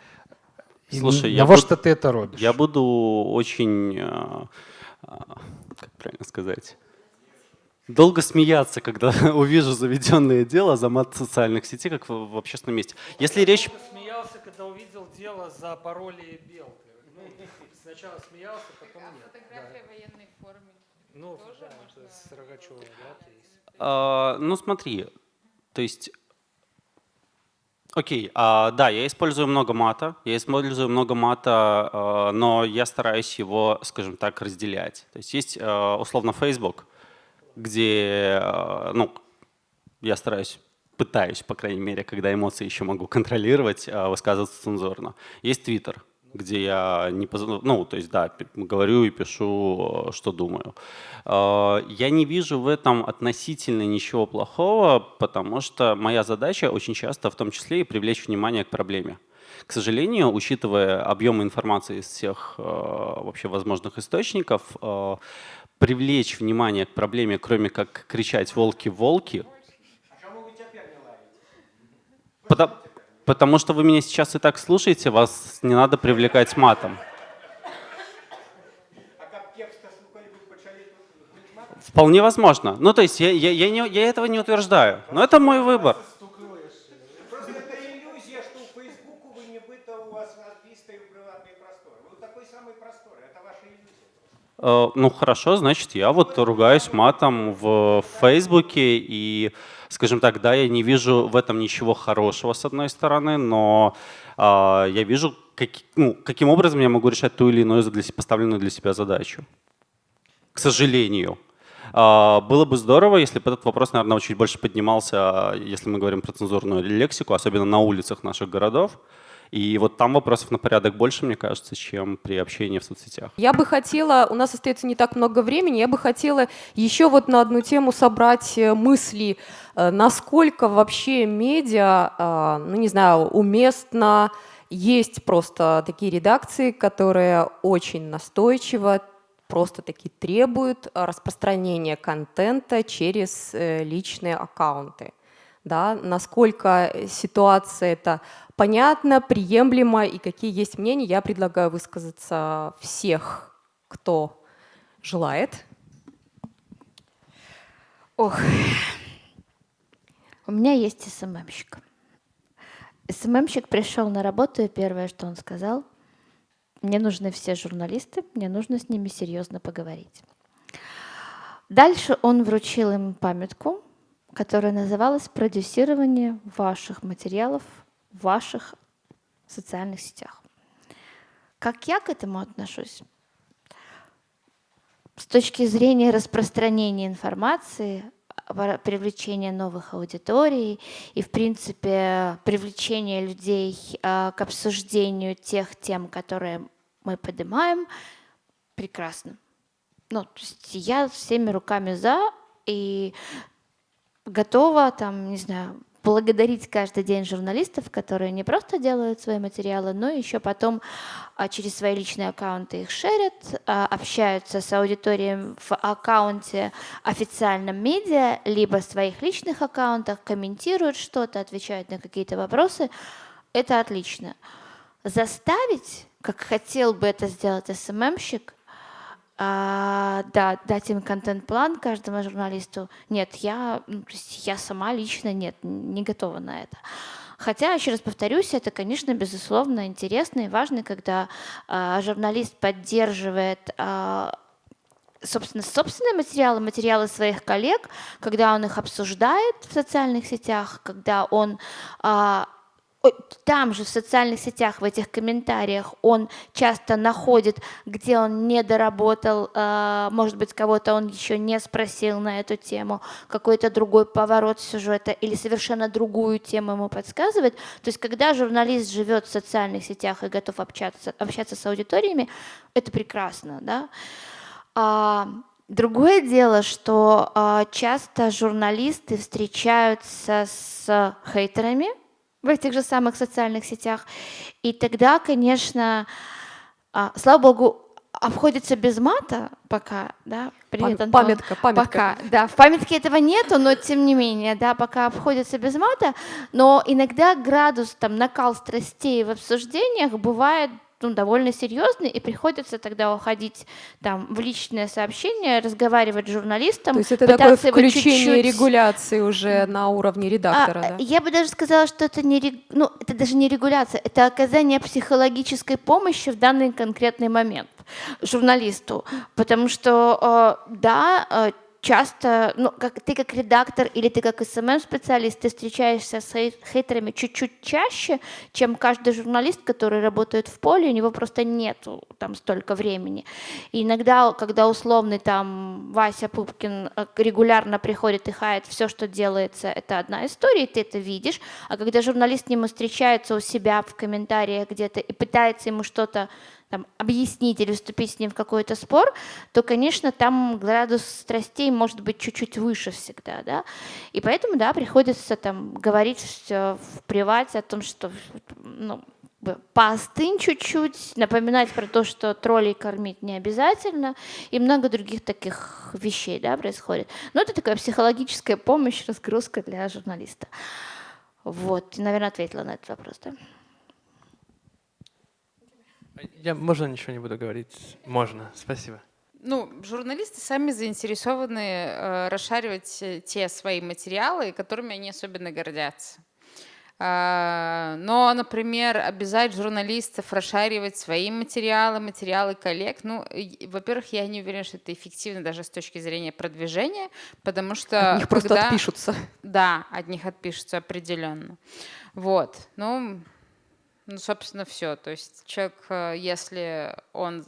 І Слушай, я навошта буд- ты это робіш Я буду очень, а, а, как правильно сказать, долго смеяться, когда увижу заведенное дело за мат социальных сетей, как в, в общественном месте. Если речь... смеялся когда увидел дело за пароли белки сначала смеялся потом Фотография в военной форме. ну Тоже можно- с Рогачевой да а, ну смотри, то есть... Окей, а, да, я использую много мата, я использую много мата, а, но я стараюсь его, скажем так, разделять. То есть есть а, условно Facebook, где, а, ну, я стараюсь, пытаюсь, по крайней мере, когда эмоции еще могу контролировать, а, высказываться цензурно. Есть Twitter, где я не поз- ну, то есть, да, говорю и пишу, э, что думаю. Я не вижу в этом относительно ничего плохого, потому что моя задача очень часто, в том числе, и привлечь внимание к проблеме. К сожалению, учитывая объемы информации из всех э, вообще возможных источников, э, привлечь внимание к проблеме, кроме как кричать «волки, волки», Потому, потому что вы меня сейчас и так слушаете, вас не надо привлекать матом. Вполне возможно. Ну, то есть я, я, я, не, я этого не утверждаю, но это мой выбор. Просто это иллюзия, что у Фейсбуку вы не быто у вас разбистые приватные просторы. Вы такой самый простор, это ваша иллюзия. Э, Ну хорошо, значит, я вот ругаюсь матом в Фейсбуке и, скажем так, да, я не вижу в этом ничего хорошего с одной стороны, но а, я вижу, как, ну, каким образом я могу решать ту или иную для, поставленную для себя задачу. К сожалению. А, Было бы здорово, если бы этот вопрос, наверное, чуть больше поднимался, если мы говорим про цензурную лексику, особенно на улицах наших городов. И вот там вопросов на порядок больше, мне кажется, чем при общении в соцсетях. Я бы хотела, у нас остается не так много времени, я бы хотела еще вот на одну тему собрать э, мысли, э, насколько вообще медиа, э, ну не знаю, уместно, есть просто такие редакции, которые очень настойчиво просто таки требуют распространения контента через личные аккаунты. Да, насколько ситуация это понятна, приемлема и какие есть мнения, я предлагаю высказаться всех, кто желает. Ох, у меня есть СММщик. СММщик пришел на работу, и первое, что он сказал, Мне нужны все журналисты, мне нужно с ними серьезно поговорить. Дальше он вручил им памятку, которая называлась «Продюсирование ваших материалов в ваших социальных сетях». Как я к этому отношусь? С точки зрения распространения информации, привлечения новых аудиторий и, в принципе, привлечения людей а, к обсуждению тех тем, которые мы поднимаем, прекрасно. Ну, то есть я всеми руками за и готова, там, не знаю, благодарить каждый день журналистов, которые не просто делают свои материалы, но еще потом а, через свои личные аккаунты их шерят, а, общаются с аудиторией в аккаунте официальном медиа, либо в своих личных аккаунтах, комментируют что-то, отвечают на какие-то вопросы. Это отлично. Заставить, как хотел бы это сделать СММщик, а, да, дать им контент-план каждому журналисту. Нет, я, ну, я сама лично нет, не готова на это. Хотя, еще раз повторюсь, это, конечно, безусловно интересно и важно, когда а, журналист поддерживает а, собственно, собственные материалы, материалы своих коллег, когда он их обсуждает в социальных сетях, когда он а, там же в социальных сетях, в этих комментариях он часто находит, где он не доработал, а, может быть, кого-то он еще не спросил на эту тему, какой-то другой поворот сюжета или совершенно другую тему ему подсказывает. То есть когда журналист живет в социальных сетях и готов общаться, общаться с аудиториями, это прекрасно. Да? А, другое дело, что а, часто журналисты встречаются с хейтерами, в этих же самых социальных сетях. И тогда, конечно, а, слава богу, обходится без мата пока, да, привет, Антон. Памятка, памятка. Пока, да, в памятке этого нету, но тем не менее, да, пока обходится без мата, но иногда градус, там, накал страстей в обсуждениях бывает ну, довольно серьезный, и приходится тогда уходить там, в личное сообщение, разговаривать с журналистом. То есть это такое включение чуть-чуть... регуляции уже на уровне редактора, а, да? Я бы даже сказала, что это не, ну, это даже не регуляция, это оказание психологической помощи в данный конкретный момент журналисту. Потому что, э, да, э, часто, ну, как, ты как редактор или ты как SMM-специалист, ты встречаешься с хейтерами чуть-чуть чаще, чем каждый журналист, который работает в поле, у него просто нету там столько времени. И иногда, когда условный там Вася Пупкин э, регулярно приходит и хает все, что делается, это одна история, ты это видишь, а когда журналист с ним встречается у себя в комментариях где-то и пытается ему что-то там, объяснить или вступить с ним в какой-то спор, то, конечно, там градус страстей может быть чуть-чуть выше всегда, да, и поэтому, да, приходится там говорить в привате о том, что, ну, поостынь чуть-чуть, напоминать про то, что троллей кормить не обязательно, и много других таких вещей да, происходит. Но это такая психологическая помощь, разгрузка для журналиста. Вот, наверное, ответила на этот вопрос, да? Я, можно ничего не буду говорить? Можно, спасибо. Ну, журналисты сами заинтересованы э, расшаривать э, те свои материалы, которыми они особенно гордятся. Э, но, например, обязать журналистов расшаривать свои материалы, материалы коллег, ну, во-первых, я не уверена, что это эффективно даже с точки зрения продвижения, потому что... От них когда... просто отпишутся. Да, от них отпишутся определенно. Вот, ну, ну, собственно, все. То есть человек, э, если он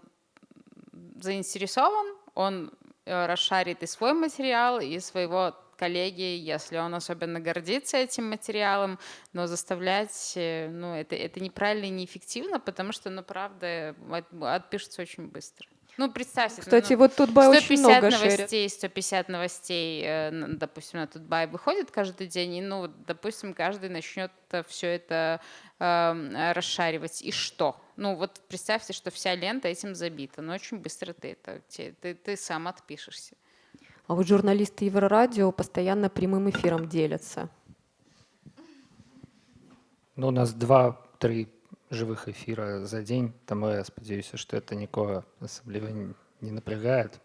заинтересован, он э, расшарит и свой материал, и своего коллеги, если он особенно гордится этим материалом, но заставлять, э, ну, это, это неправильно и неэффективно, потому что, ну, правда, отпишется очень быстро. Ну, представьте. Кстати, ну, вот Тутбай очень много новостей, 150 новостей, допустим, на Тутбай выходит каждый день, и, ну, допустим, каждый начнет все это э, расшаривать. И что? Ну вот представьте, что вся лента этим забита, но очень быстро ты это, ты, ты сам отпишешься. А вот журналисты Еврорадио постоянно прямым эфиром делятся. Ну, у нас два-три живых эфира за день, тому я спадзяюся, что это нікога асабліва не напрягает.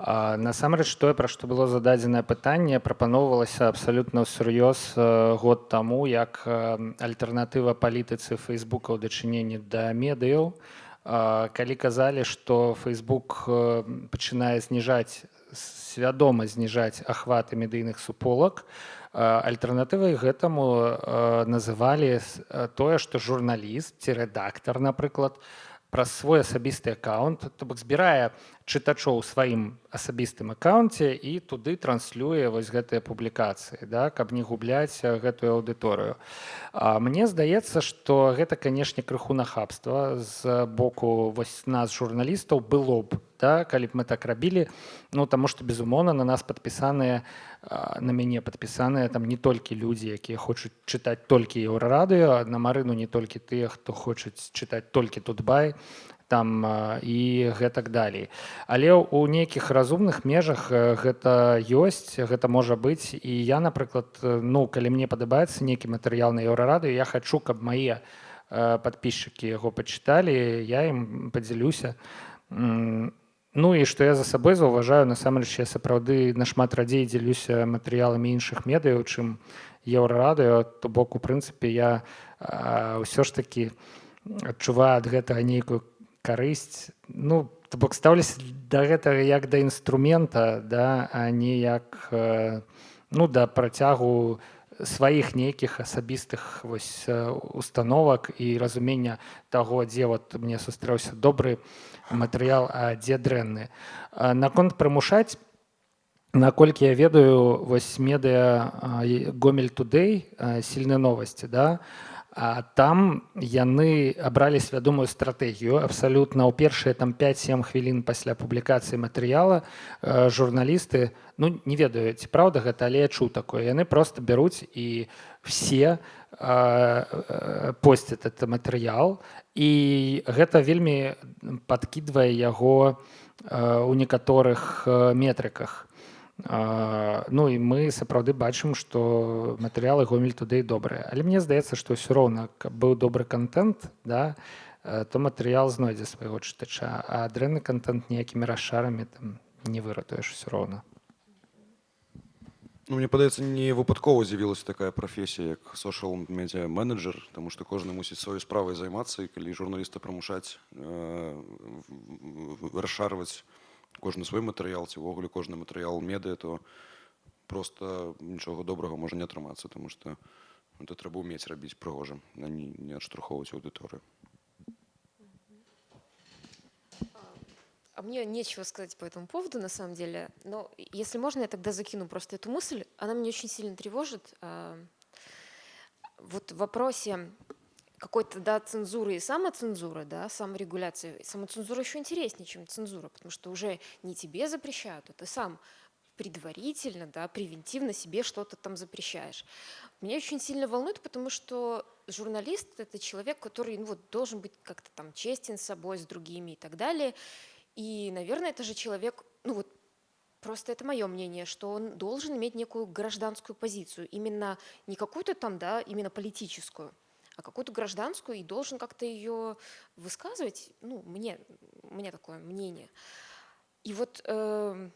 Насамрэч тое, пра што было зададзенае пытанне, прапаноўвалася абсалютна ўсур'ёз год таму, як альтэрнатыва палітыцы фейсбука ў дачыненні да медыяў. Калі казалі што Facebook э, пачынае зніжаць свядома зніжаць ахваты медыйных суполак альтэрнатывай гэтаму называлі тое што журналіст ці рэдактар напрыклад праз свой асабісты аккаунт то бок збірае чытачоў сваім асабістым аккаунце і туды транслюе вось гэтыя публікацыі да каб не губляць гэтую аўдыторыю. Мне здаецца што гэта канешне крыху нахабства з боку вось нас журналістаў было б да калі б мы так рабілі. Ну таму што безумоўна на нас падпісаныя на мяне падпісаныя там не толькі людзі якія хочуць чытаць толькі еўрарадыё на марыну не толькі тыя хто хочуць чытаць толькі тут бай там і гэтак далей. Але ў нейкіх разумных межах гэта ёсць гэта можа быць. І я напрыклад ну калі мне падабаецца нейкі матэрыял на еўрарады я хочу каб мае подписчики яго пачыталі я ім падзялюся. Ну і што я за сабой заўважаю насамрэч я сапраўды нашмат радзей дзелюся матэрыяламі іншых медыяў чым еўрарадыё. То бок у прынцыпе я ўсё ж таки адчуваю ад гэтага нейкую карысць ну то бок стаўлюся да гэтага як да інструмента да а не як э, ну да працягу сваіх нейкіх асабістых вось установак і разумення таго дзе вот мне сустрэўся добры матэрыял а дзе дрэнны наконт прымушаць наколькі я ведаю вось медыа гомель тудэй сильны новасці да а А там яны абралі свядомую стратэгію. Абсалютна ў першыя там 5-7 хвілін пасля публікацыі матэрыяла э, журналісты ну не ведаюць праўда гэта але я чу такое. Яны просто бяруць і все э, э, посцяць это матэрыял. І гэта вельмі падкідвае яго у некаторых метрыках Ну і мы сапраўды бачым, што матэрыялы гомель туды добрыя. Але мне здаецца, што ўсё роўна быў добры контент, да, то матэрыял знойдзе свайго чытача, а дрэнны контент ніякімі расшарамі там не выратуеш усё роўна. Ну, мне падаецца не выпадкова з'явілася такая прафесія як сошал медиа менеджер тому что кожны мусіць сваёй справай займацца і калі журналіста прымушаць э, расшарваць кожны свой матэрыял ці ўвогуле кожны матэрыял медыа то просто нічога добрага можа не атрымацца тому что это трэба ўмець рабіць прыгожым на не, не адштурхоўваць аўдыторыю А мне нечего сказать по этому поводу, на самом деле. Но если можно, я тогда закину просто эту мысль. Она меня очень сильно тревожит. Вот в вопросе какой-то, да, цензуры и самоцензуры, да, саморегуляции. Самоцензура еще интереснее, чем цензура, потому что уже не тебе запрещают, а ты сам предварительно, да, превентивно себе что-то там запрещаешь. Меня очень сильно волнует, потому что журналист – это человек, который ну, вот, должен быть как-то там честен с собой, с другими и так далее. И, наверное, это же человек, ну вот Просто это мое мнение, что он должен иметь некую гражданскую позицию, именно не какую-то там, да, именно политическую, а какую-то гражданскую и должен как-то ее высказывать. Ну, мне, у меня такое мнение. И вот э,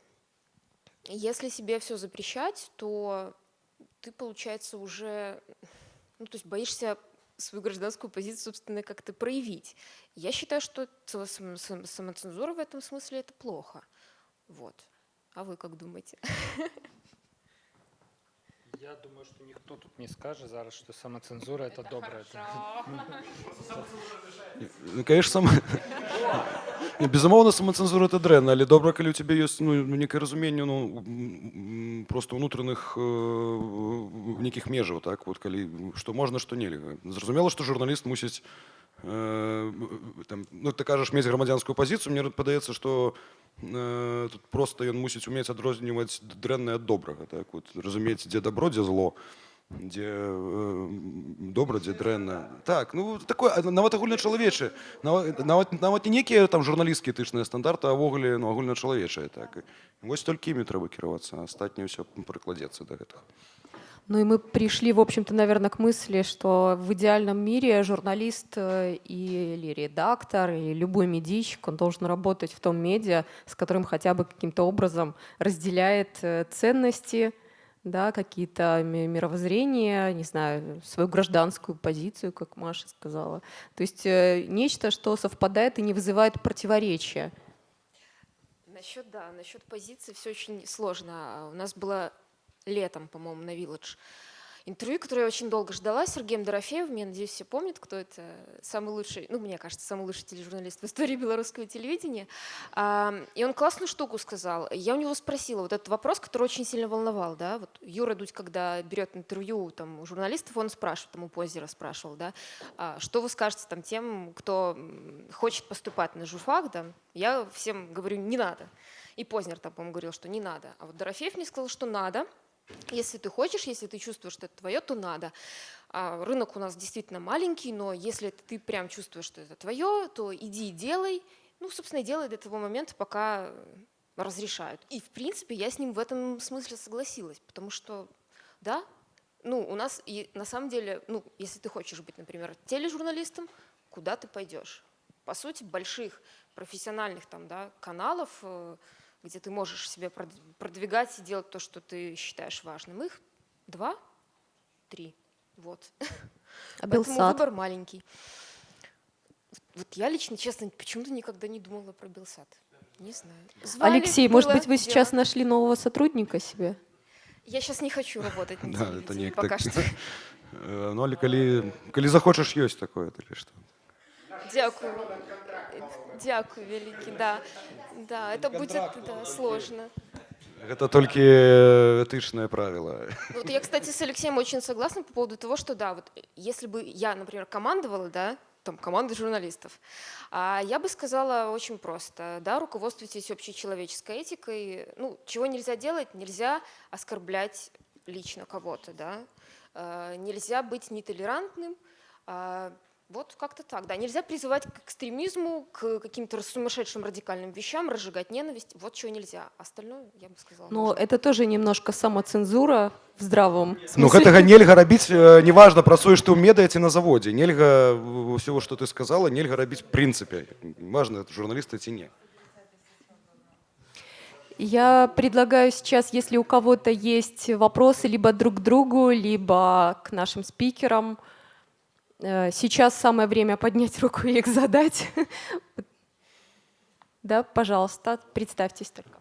если себе все запрещать, то ты, получается, уже, ну, то есть боишься свою гражданскую позицию, собственно, как-то проявить. Я считаю, что самоцензура в этом смысле это плохо. Вот. А вы как думаете? Я думаю, что никто тут не скажет зараз, что самоцензура это, это доброе. Ну, конечно, сам... безумоўна самоцензура это дрэнна але добра калі у тебе ёсць ну, некае разуменне ну просто унутраных э, нейкіх межаў так вот калі што можна што нельга зразумела што журналіст мусіць э, там, ну, ты кажаш мець грамадзянскую пазіцыю мне падаецца што э, тут просто ён мусіць умець адрозніваць дрэннае ад добрага так вот разумець дзе дабро дзе зло дзе э, добра дзе дрэнна так ну такое нават агульначалавечы нават, нават нават не некія там журналісцкія этычныя стандарты авогуле ну агульначалавечыя так вось толькі імі трэба кіравацца астатняе ўсё прыкладзецца да гэтага Ну и мы пришли, в общем-то, наверное, к мысли, что в идеальном мире журналист э, или редактор, и любой медийщик, он должен работать в том медиа, с которым хотя бы каким-то образом разделяет э, ценности, да, какие-то ми- мировоззрения, не знаю, свою гражданскую позицию, как Маша сказала. То есть э, нечто, что совпадает и не вызывает противоречия. Насчет, да, насчет позиции все очень сложно. А У нас было летом, по-моему, на Village интервью, которое я очень долго ждала, с Сергеем Дорофеевым. Я надеюсь, все помнят, кто это. Самый лучший, ну, мне кажется, самый лучший тележурналист в истории белорусского телевидения. И он классную штуку сказал. Я у него спросила вот этот вопрос, который очень сильно волновал. Да? Вот Юра Дудь, когда берет интервью там, у журналистов, он спрашивает, там у Позера спрашивал, да, «А что вы скажете там, тем, кто хочет поступать на журфак, да? Я всем говорю, не надо. И Познер там, по-моему, говорил, что не надо. А вот Дорофеев мне сказал, что надо. Если ты хочешь, если ты чувствуешь, что это твое, то надо. А рынок у нас действительно маленький, но если ты прям чувствуешь, что это твое, то иди и делай. Ну, собственно, делай до того момента, пока разрешают. И, в принципе, я с ним в этом смысле согласилась, потому что, да, ну, у нас и на самом деле, ну, если ты хочешь быть, например, тележурналистом, куда ты пойдешь? По сути, больших профессиональных там, да, каналов, э, где ты можешь себя прод- продвигать и делать то, что ты считаешь важным. Их два, три. Вот. А Поэтому Белсат? выбор маленький. Вот я лично, честно, почему-то никогда не думала про Белсат. Не знаю. Звали, Алексей, может было быть, вы дело. сейчас нашли нового сотрудника себе? Я сейчас не хочу работать на Да, это не пока что. Э, Ну, але калі, калі захочаш ёсць такое, или что? Дякую. Дякую, великий, да. Да, это будет да, сложно. Гэта толькі э, этычнае правіла. Ну, Вот я, кстати, с Алексеем очень согласна по поводу того, что да, вот если бы я, например, командовала, да, там, командой журналистов, а я бы сказала очень просто, да, руководствуйтесь общечеловеческой этикой, ну, чего нельзя делать, нельзя оскорблять лично кого-то, да, Э, нельзя быть нетолерантным, а, вот как-то так, да, нельзя призывать к экстремизму, к каким-то сумасшедшим радикальным вещам, разжигать ненависть, вот чего нельзя, остальное, я бы сказала, Но это тоже немножко самоцензура в здравом Ну смысле. гэтага нельга рабіць э, неважна працуеш ты ў медыа ці на заводзе нельга ўсё што ты сказала нельга рабіць в прынцыпе важно это журналісты ці не Я предлагаю сейчас, если у кого-то есть вопросы либо друг к другу, либо к нашим спикерам, э, сейчас самое время поднять руку и их задать. Да, пожалуйста, представьтесь только.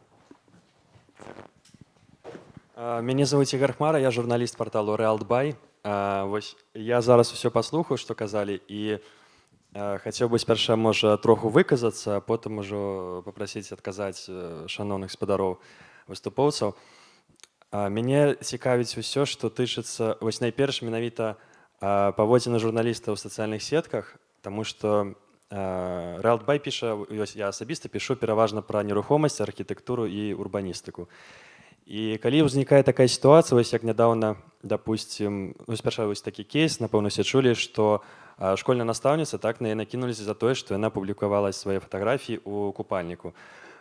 А, Мяне зовут Ігор Хмара, я журналіст порталу Realtbuy. А, Вось я зараз усё паслухаю, што казалі і а, хацеў бы спярша можа троху выказацца, а потым ужо папрасіць адказаць э, шаноўных спадароў выступоўцаў. А, Мяне цікавіць усё, што тычыцца вось найперш менавіта а, паводзіны журналіста ў сацыяльных сетках, таму што Realtbuy піша вось я асабіста пішу пераважна пра нерухомасць, архітэктуру і урбаністыку. І калі ўзнікае такая сітуацыя вось як нядаўна допустим ну, спярша вось такі кейс напэўна усе чулі што а, школьная настаўніца так на яе накінуліся за тое што яна публікавала свае фатаграфіі у купальніку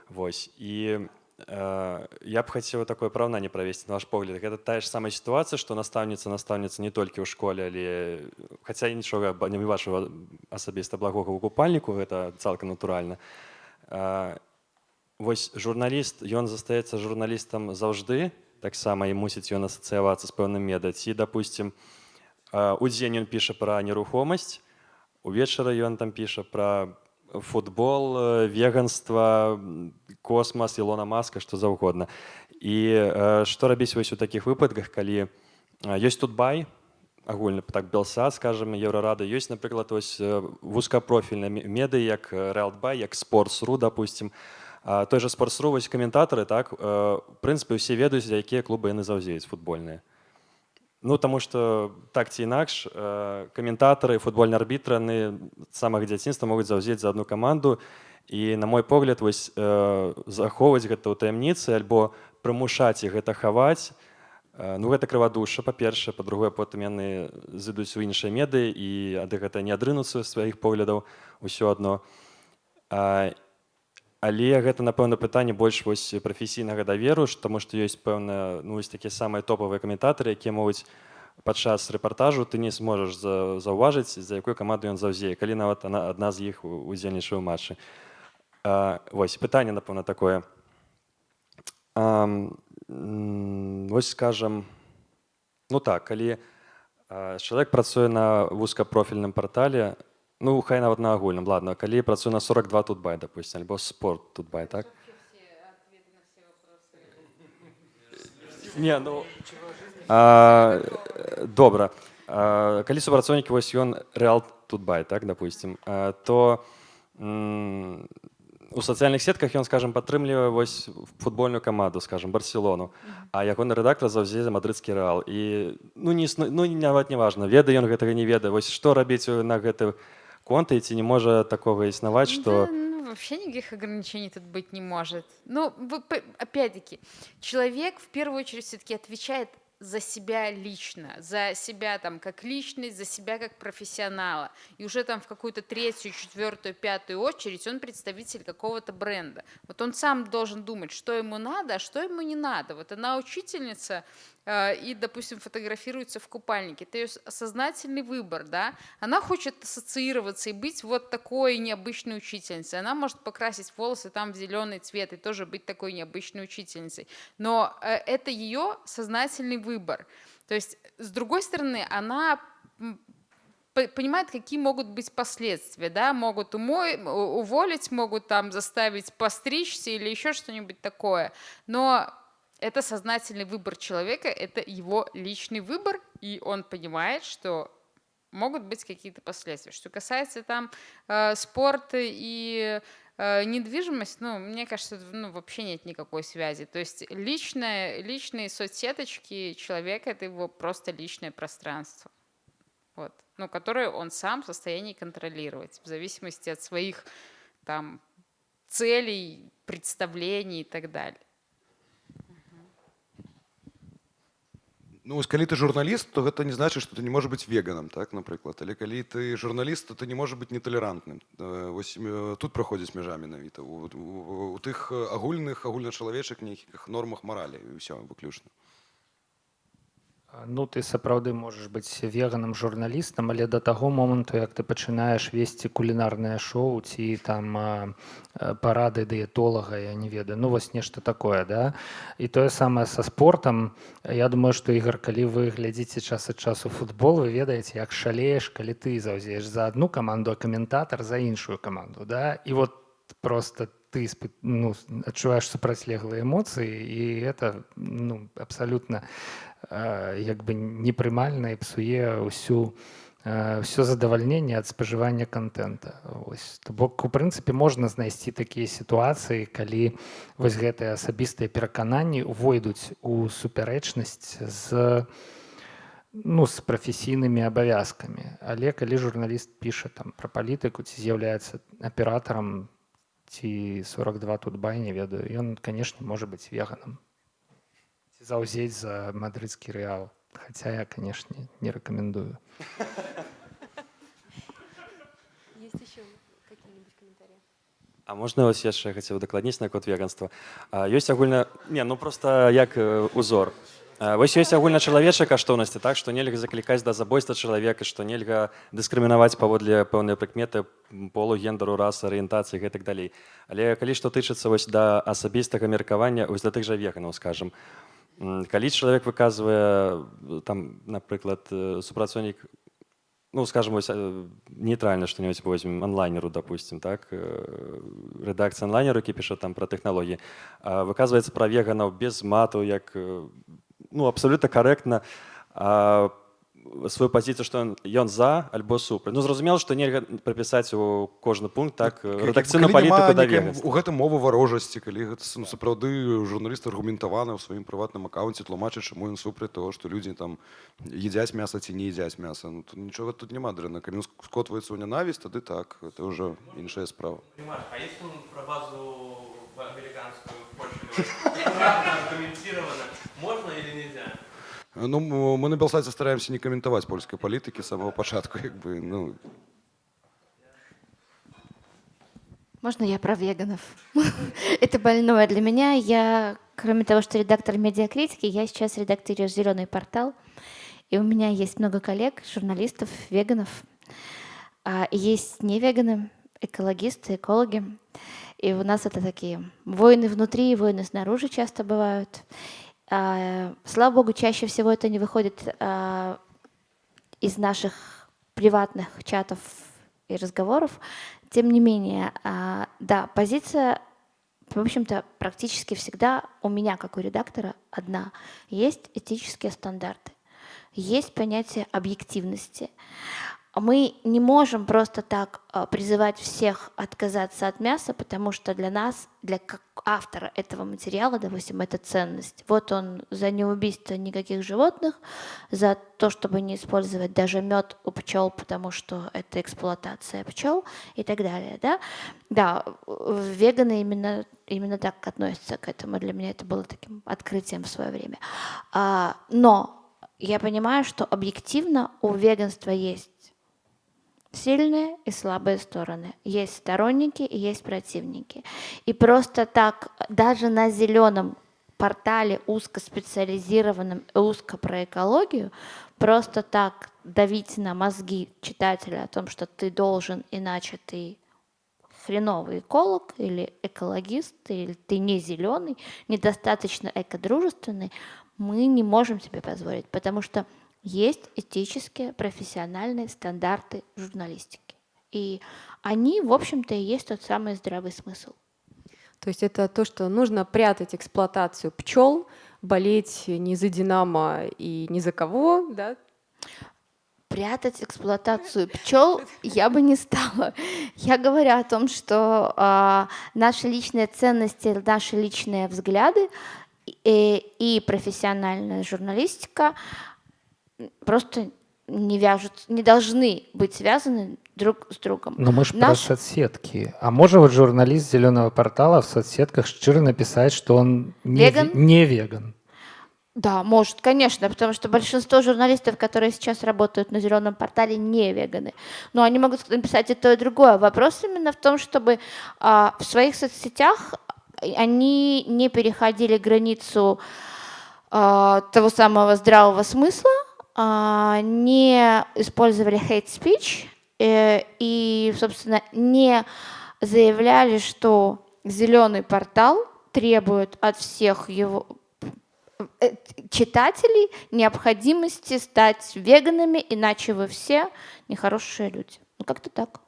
Вось і э, я б хацеў такое параўнанне правесці на ваш погляд гэта тая ж самая сітуацыя што настаўніца настаўніца не толькі ў школе але хаця і нічога ба- не вашего асабіста благога ў купальніку гэта цалкам натуральна А, Вось журналіст ён застаецца журналістам заўжды таксама і мусіць ён асацыявацца з пэўным меда ці допустим удзень ён піша пра нерухомасць увечары ён там піша пра футбол э, веганства м, космас Ілона маска што заўгодна і э, што рабіць вось у такіх выпадках калі э, ёсць тут бай агульны так белсад скажем еўрарада ёсць напрыклад вось э, вузкапрофільна меды як рэлбай як спортсру допустим А той жа спортсру вось каментатары так э, в прынцыпе усе ведаюць за якія клубы яны заўзеюць футбольныя Ну таму што так ці інакш э, каментатары футбольныя арбітры яны з самага дзяцінства могуць заўзець за одну каманду і на мой погляд вось э, захоўваць гэта ў таямніцы альбо прымушаць іх гэта хаваць э, ну гэта крывадуша па-першае па-другое потым яны зыдуць у іншыя меды і ад гэта не адрынуцца сваіх поглядаў усё адно а, Але гэта напэўна пытанне больш вось прафесійнага даверу таму што ёсць пэўна ну вось такія самыя топавыя каментатары якія могуць падчас рэпартажу ты не зможаш за, заўважыць за якой каманду ён заўзее калі нават она адна з іх удзельнічае ў матчы. А, вось пытанне напэўна такое. А, вось скажем ну так калі чалавек працуе на вузкапрофільным партале ну хай нават на агульным ладно калі працуе на 42 тут бай допустим альбо спорт тут бай так не ну а, добра а, калі супрацоўнікі вось ён рэал тут бай так допустим а, то м, у сацыяльных сетках ён скажем падтрымлівае вось футбольную каманду скажем барселону а ягоны рэдактор заўзе за мадрыдскі рэал і ну не існу, ну нават не важна ведае ён гэтага не ведае вось што рабіць на гэты конты ці не можа такого існаваць что Да, ну, вообще никаких ограничений тут быть не может. Ну, опять-таки, человек в первую очередь все-таки отвечает за себя лично, за себя там как личность, за себя как профессионала. И уже там в какую-то третью, четвертую, пятую очередь он представитель какого-то бренда. Вот он сам должен думать, что ему надо, а что ему не надо. Вот она учительница и, допустим, фотографируется в купальнике. Это ее сознательный выбор, да. Она хочет ассоциироваться и быть вот такой необычной учительницей. Она может покрасить волосы там в зеленый цвет и тоже быть такой необычной учительницей. Но э, это ее сознательный выбор. То есть, с другой стороны, она понимает, какие могут быть последствия, да, могут умой, уволить, могут там заставить постричься или еще что-нибудь такое, но это сознательный выбор человека, это его личный выбор, и он понимает, что могут быть какие-то последствия. Что касается там э, спорта и э, недвижимость, ну, мне кажется, ну, вообще нет никакой связи. То есть личное, личные соцсеточки человека – это его просто личное пространство вот, ну, которые он сам в состоянии контролировать в зависимости от своих там целей, представлений и так далее. Ну, вось калі ты журналіст, то гэта не значыць, што ты не можаш быць веганам, так, напрыклад. Але калі ты журналіст, то ты не можаш быць неталерантным. Э, Вось э, тут праходзіць мяжа менавіта у, у, у тых э, агульных агульначалавечых нейкіх нормах маралі і ўсё выключна. Ну, ты сапраўды можаш быць веганам журналістам, але да таго моманту, як ты пачынаеш весці кулінарнае шоу ці там парады дыетолага, я не ведаю, ну вось нешта такое, да. І тое самае са спортам. Я думаю, што ігар, калі вы глядзіце час ад часу футбол, вы ведаеце, як шалееш, калі ты заўзееш за одну каманду, а каментатар за іншую каманду, да. І вот просто ты испы- ну, адчуваеш супрацьлеглыя эмоцыі і это ну, абсалютна як бы непрымальна і псуе ўсю ўсё задавальненне ад спажывання контента Вось. То бок у прынцыпе можна знайсці такія сітуацыі калі вось гэтыя асабістыя перакананні увойдуць у супярэчнасць з ну з прафесійнымі абавязкамі. Але калі журналіст піша там пра палітыку ці з'яўляецца аператарам ці 42 тут бай не ведаю ён канешне можа быць веганам ці заўзець за мадрыдскі рэал хаця я канешне не рэкамендую Есть еще какие-нибудь комментарии? А можна вось яшчэ хацеў дакладніць наконт веганства А, ёсць агульна не ну просто як э, узор А, вось ёсць агульначалавечыя каштоўнасці так што нельга заклікаць да забойства чалавека што нельга дыскрымінаваць паводле пэўныя прыкметы м, полу гендару расы арыентацыі гэтак далей але калі што тычыцца вось да асабістага меркавання вось да тых жа веганаў скажем м, калі чалавек выказвае э, там напрыклад э, супрацоўнік ну, скажем, вось, э, нейтральна што-небудзь возьмем онлайнеру, допустим, так, э, рэдакцыя онлайнеру, які піша там пра тэхналогіі, а, выказваецца пра веганаў без мату, як, э, ну, абсалютна карэктна, а, сваю пазіцыю, што ён, ён за альбо супраць. Ну, зразумела, што нельга прапісаць у кожны пункт так рэдакцыйную Калі няма палітыку да нейкай- веганства. у гэтым мова варожасці калі гэта ну, сапраўды журналіст аргументаваны ў сваім прыватным аккаунце тлумачыць чаму ён супраць того што людзі там едзяць мяса ці не едзяць мяса ну, тут нічога тут няма дрэнна калі ён скотваецца ў нянавісць тады так это ўжо іншая справа Понимаешь, а если он про базу в американскую в Польшу комментировано, можно или нельзя? Ну м- мы на белсайце стараемся не каментаваць польскай палітыкі з самого пачатку як бы ну Можно я про веганов? Это больное для меня. Я, кроме того, что редактор медиакритики, я сейчас редактирую «Зеленый портал». И у меня есть много коллег, журналистов, веганов. А есть не веганы, экологисты, экологи. И у нас это такие войны внутри, войны снаружи часто бывают. А, слава богу, чаще всего это не выходит а, из наших приватных чатов и разговоров. Тем не менее, а, да, позиция, в общем-то, практически всегда у меня, как у редактора, одна. Есть этические стандарты, есть понятие объективности. Мы не можем просто так а, призывать всех отказаться от мяса, потому что для нас, для автора этого материала, допустим, это ценность. Вот он за неубийство никаких животных, за то, чтобы не использовать даже мед у пчел, потому что это эксплуатация пчел и так далее. Да, да веганы именно, именно так относятся к этому. Для меня это было таким открытием в свое время. А, но я понимаю, что объективно у веганства есть сильные и слабые стороны. Есть сторонники и есть противники. И просто так, даже на зеленом портале узкоспециализированном, узко про экологию, просто так давить на мозги читателя о том, что ты должен, иначе ты хреновый эколог или экологист, или ты не зеленый, недостаточно экодружественный, мы не можем себе позволить, потому что есть этические профессиональные стандарты журналистики. И они, в общем-то, и есть тот самый здравый смысл. То есть это то, что нужно прятать эксплуатацию пчел, болеть не за Динамо и ни за кого, да? Прятать эксплуатацию пчел я бы не стала. Я говорю о том, что э, наши личные ценности, наши личные взгляды и, и профессиональная журналистика просто не вяжут, не должны быть связаны друг с другом. Но мы же Наш... про соцсетки. А может вот журналист зеленого портала в соцсетках щиро написать, что он не веган? Не веган. Да, может, конечно, потому что большинство журналистов, которые сейчас работают на зеленом портале, не веганы. Но они могут написать и то, и другое. Вопрос именно в том, чтобы а, в своих соцсетях они не переходили границу а, того самого здравого смысла, не использовали hate speech э, и, собственно, не заявляли, что зеленый портал требует от всех его э, читателей необходимости стать веганами, иначе вы все нехорошие люди. Ну, как-то так.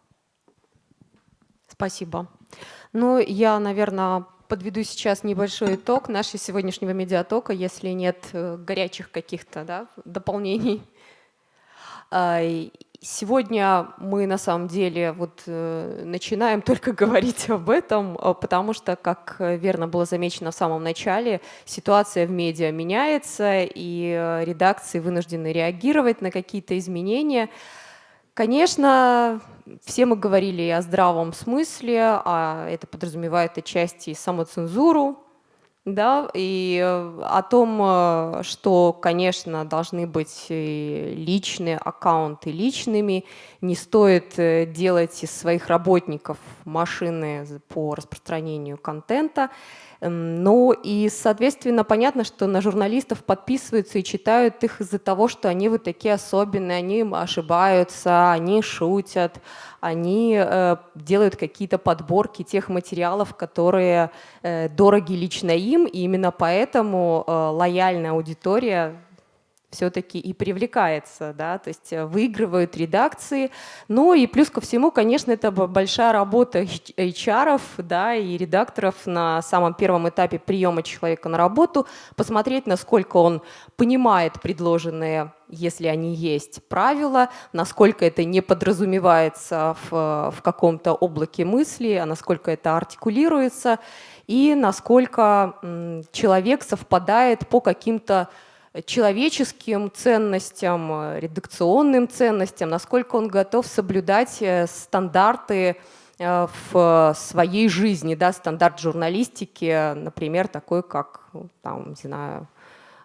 Спасибо. Ну, я, наверное, подведу сейчас небольшой итог нашего сегодняшнего медиатока, если нет э, горячих каких-то да, дополнений. А, сегодня мы на самом деле вот э, начинаем только говорить об этом, а, потому что, как верно было замечено в самом начале, ситуация в медиа меняется, и э, редакции вынуждены реагировать на какие-то изменения. Конечно, все мы говорили о здравом смысле, а это подразумевает отчасти самоцензуру, да, и э, о том, э, что, конечно, должны быть личные аккаунты личными, не стоит э, делать из своих работников машины по распространению контента. Эм, ну и, соответственно, понятно, что на журналистов подписываются и читают их из-за того, что они вот такие особенные, они ошибаются, они шутят, они э, делают какие-то подборки тех материалов, которые э, дороги лично им, и именно поэтому э, лояльная аудитория все-таки и привлекается, да, то есть э, выигрывают редакции. Ну и плюс ко всему, конечно, это большая работа HR, да, и редакторов на самом первом этапе приема человека на работу, посмотреть, насколько он понимает предложенные если они есть, правила, насколько это не подразумевается в, в каком-то облаке мысли, а насколько это артикулируется, и насколько человек совпадает по каким-то человеческим ценностям, э, редакционным ценностям, насколько он готов соблюдать э, стандарты э, в своей жизни, да, стандарт журналистики, например, такой, как, ну, там, не знаю,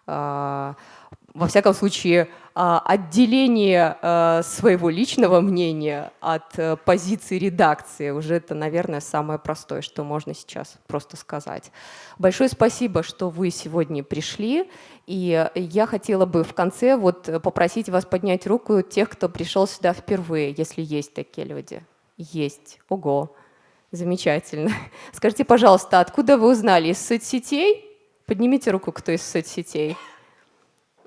во всяком случае, отделение а, своего личного мнения от э, позиции редакции. Уже это, наверное, самое простое, что можно сейчас просто сказать. Большое спасибо, что вы сегодня пришли. И я хотела бы в конце вот попросить вас поднять руку тех, кто пришел сюда впервые, если есть такие люди. Есть. Ого. Замечательно. Скажите, пожалуйста, откуда вы узнали? Из соцсетей? Поднимите руку, кто из соцсетей.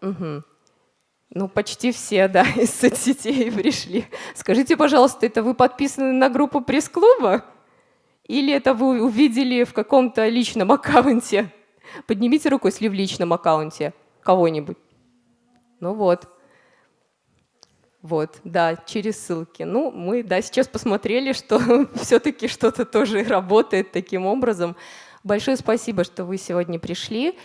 Угу. Ну, почти все, да, из соцсетей пришли. Скажите, пожалуйста, это вы подписаны на группу пресс-клуба? Или это вы увидели в каком-то личном аккаунте? Поднимите руку, если в личном аккаунте кого-нибудь. Ну вот. Вот, да, через ссылки. Ну, мы, да, сейчас посмотрели, что все-таки что-то тоже работает таким образом. Большое спасибо, что вы сегодня пришли.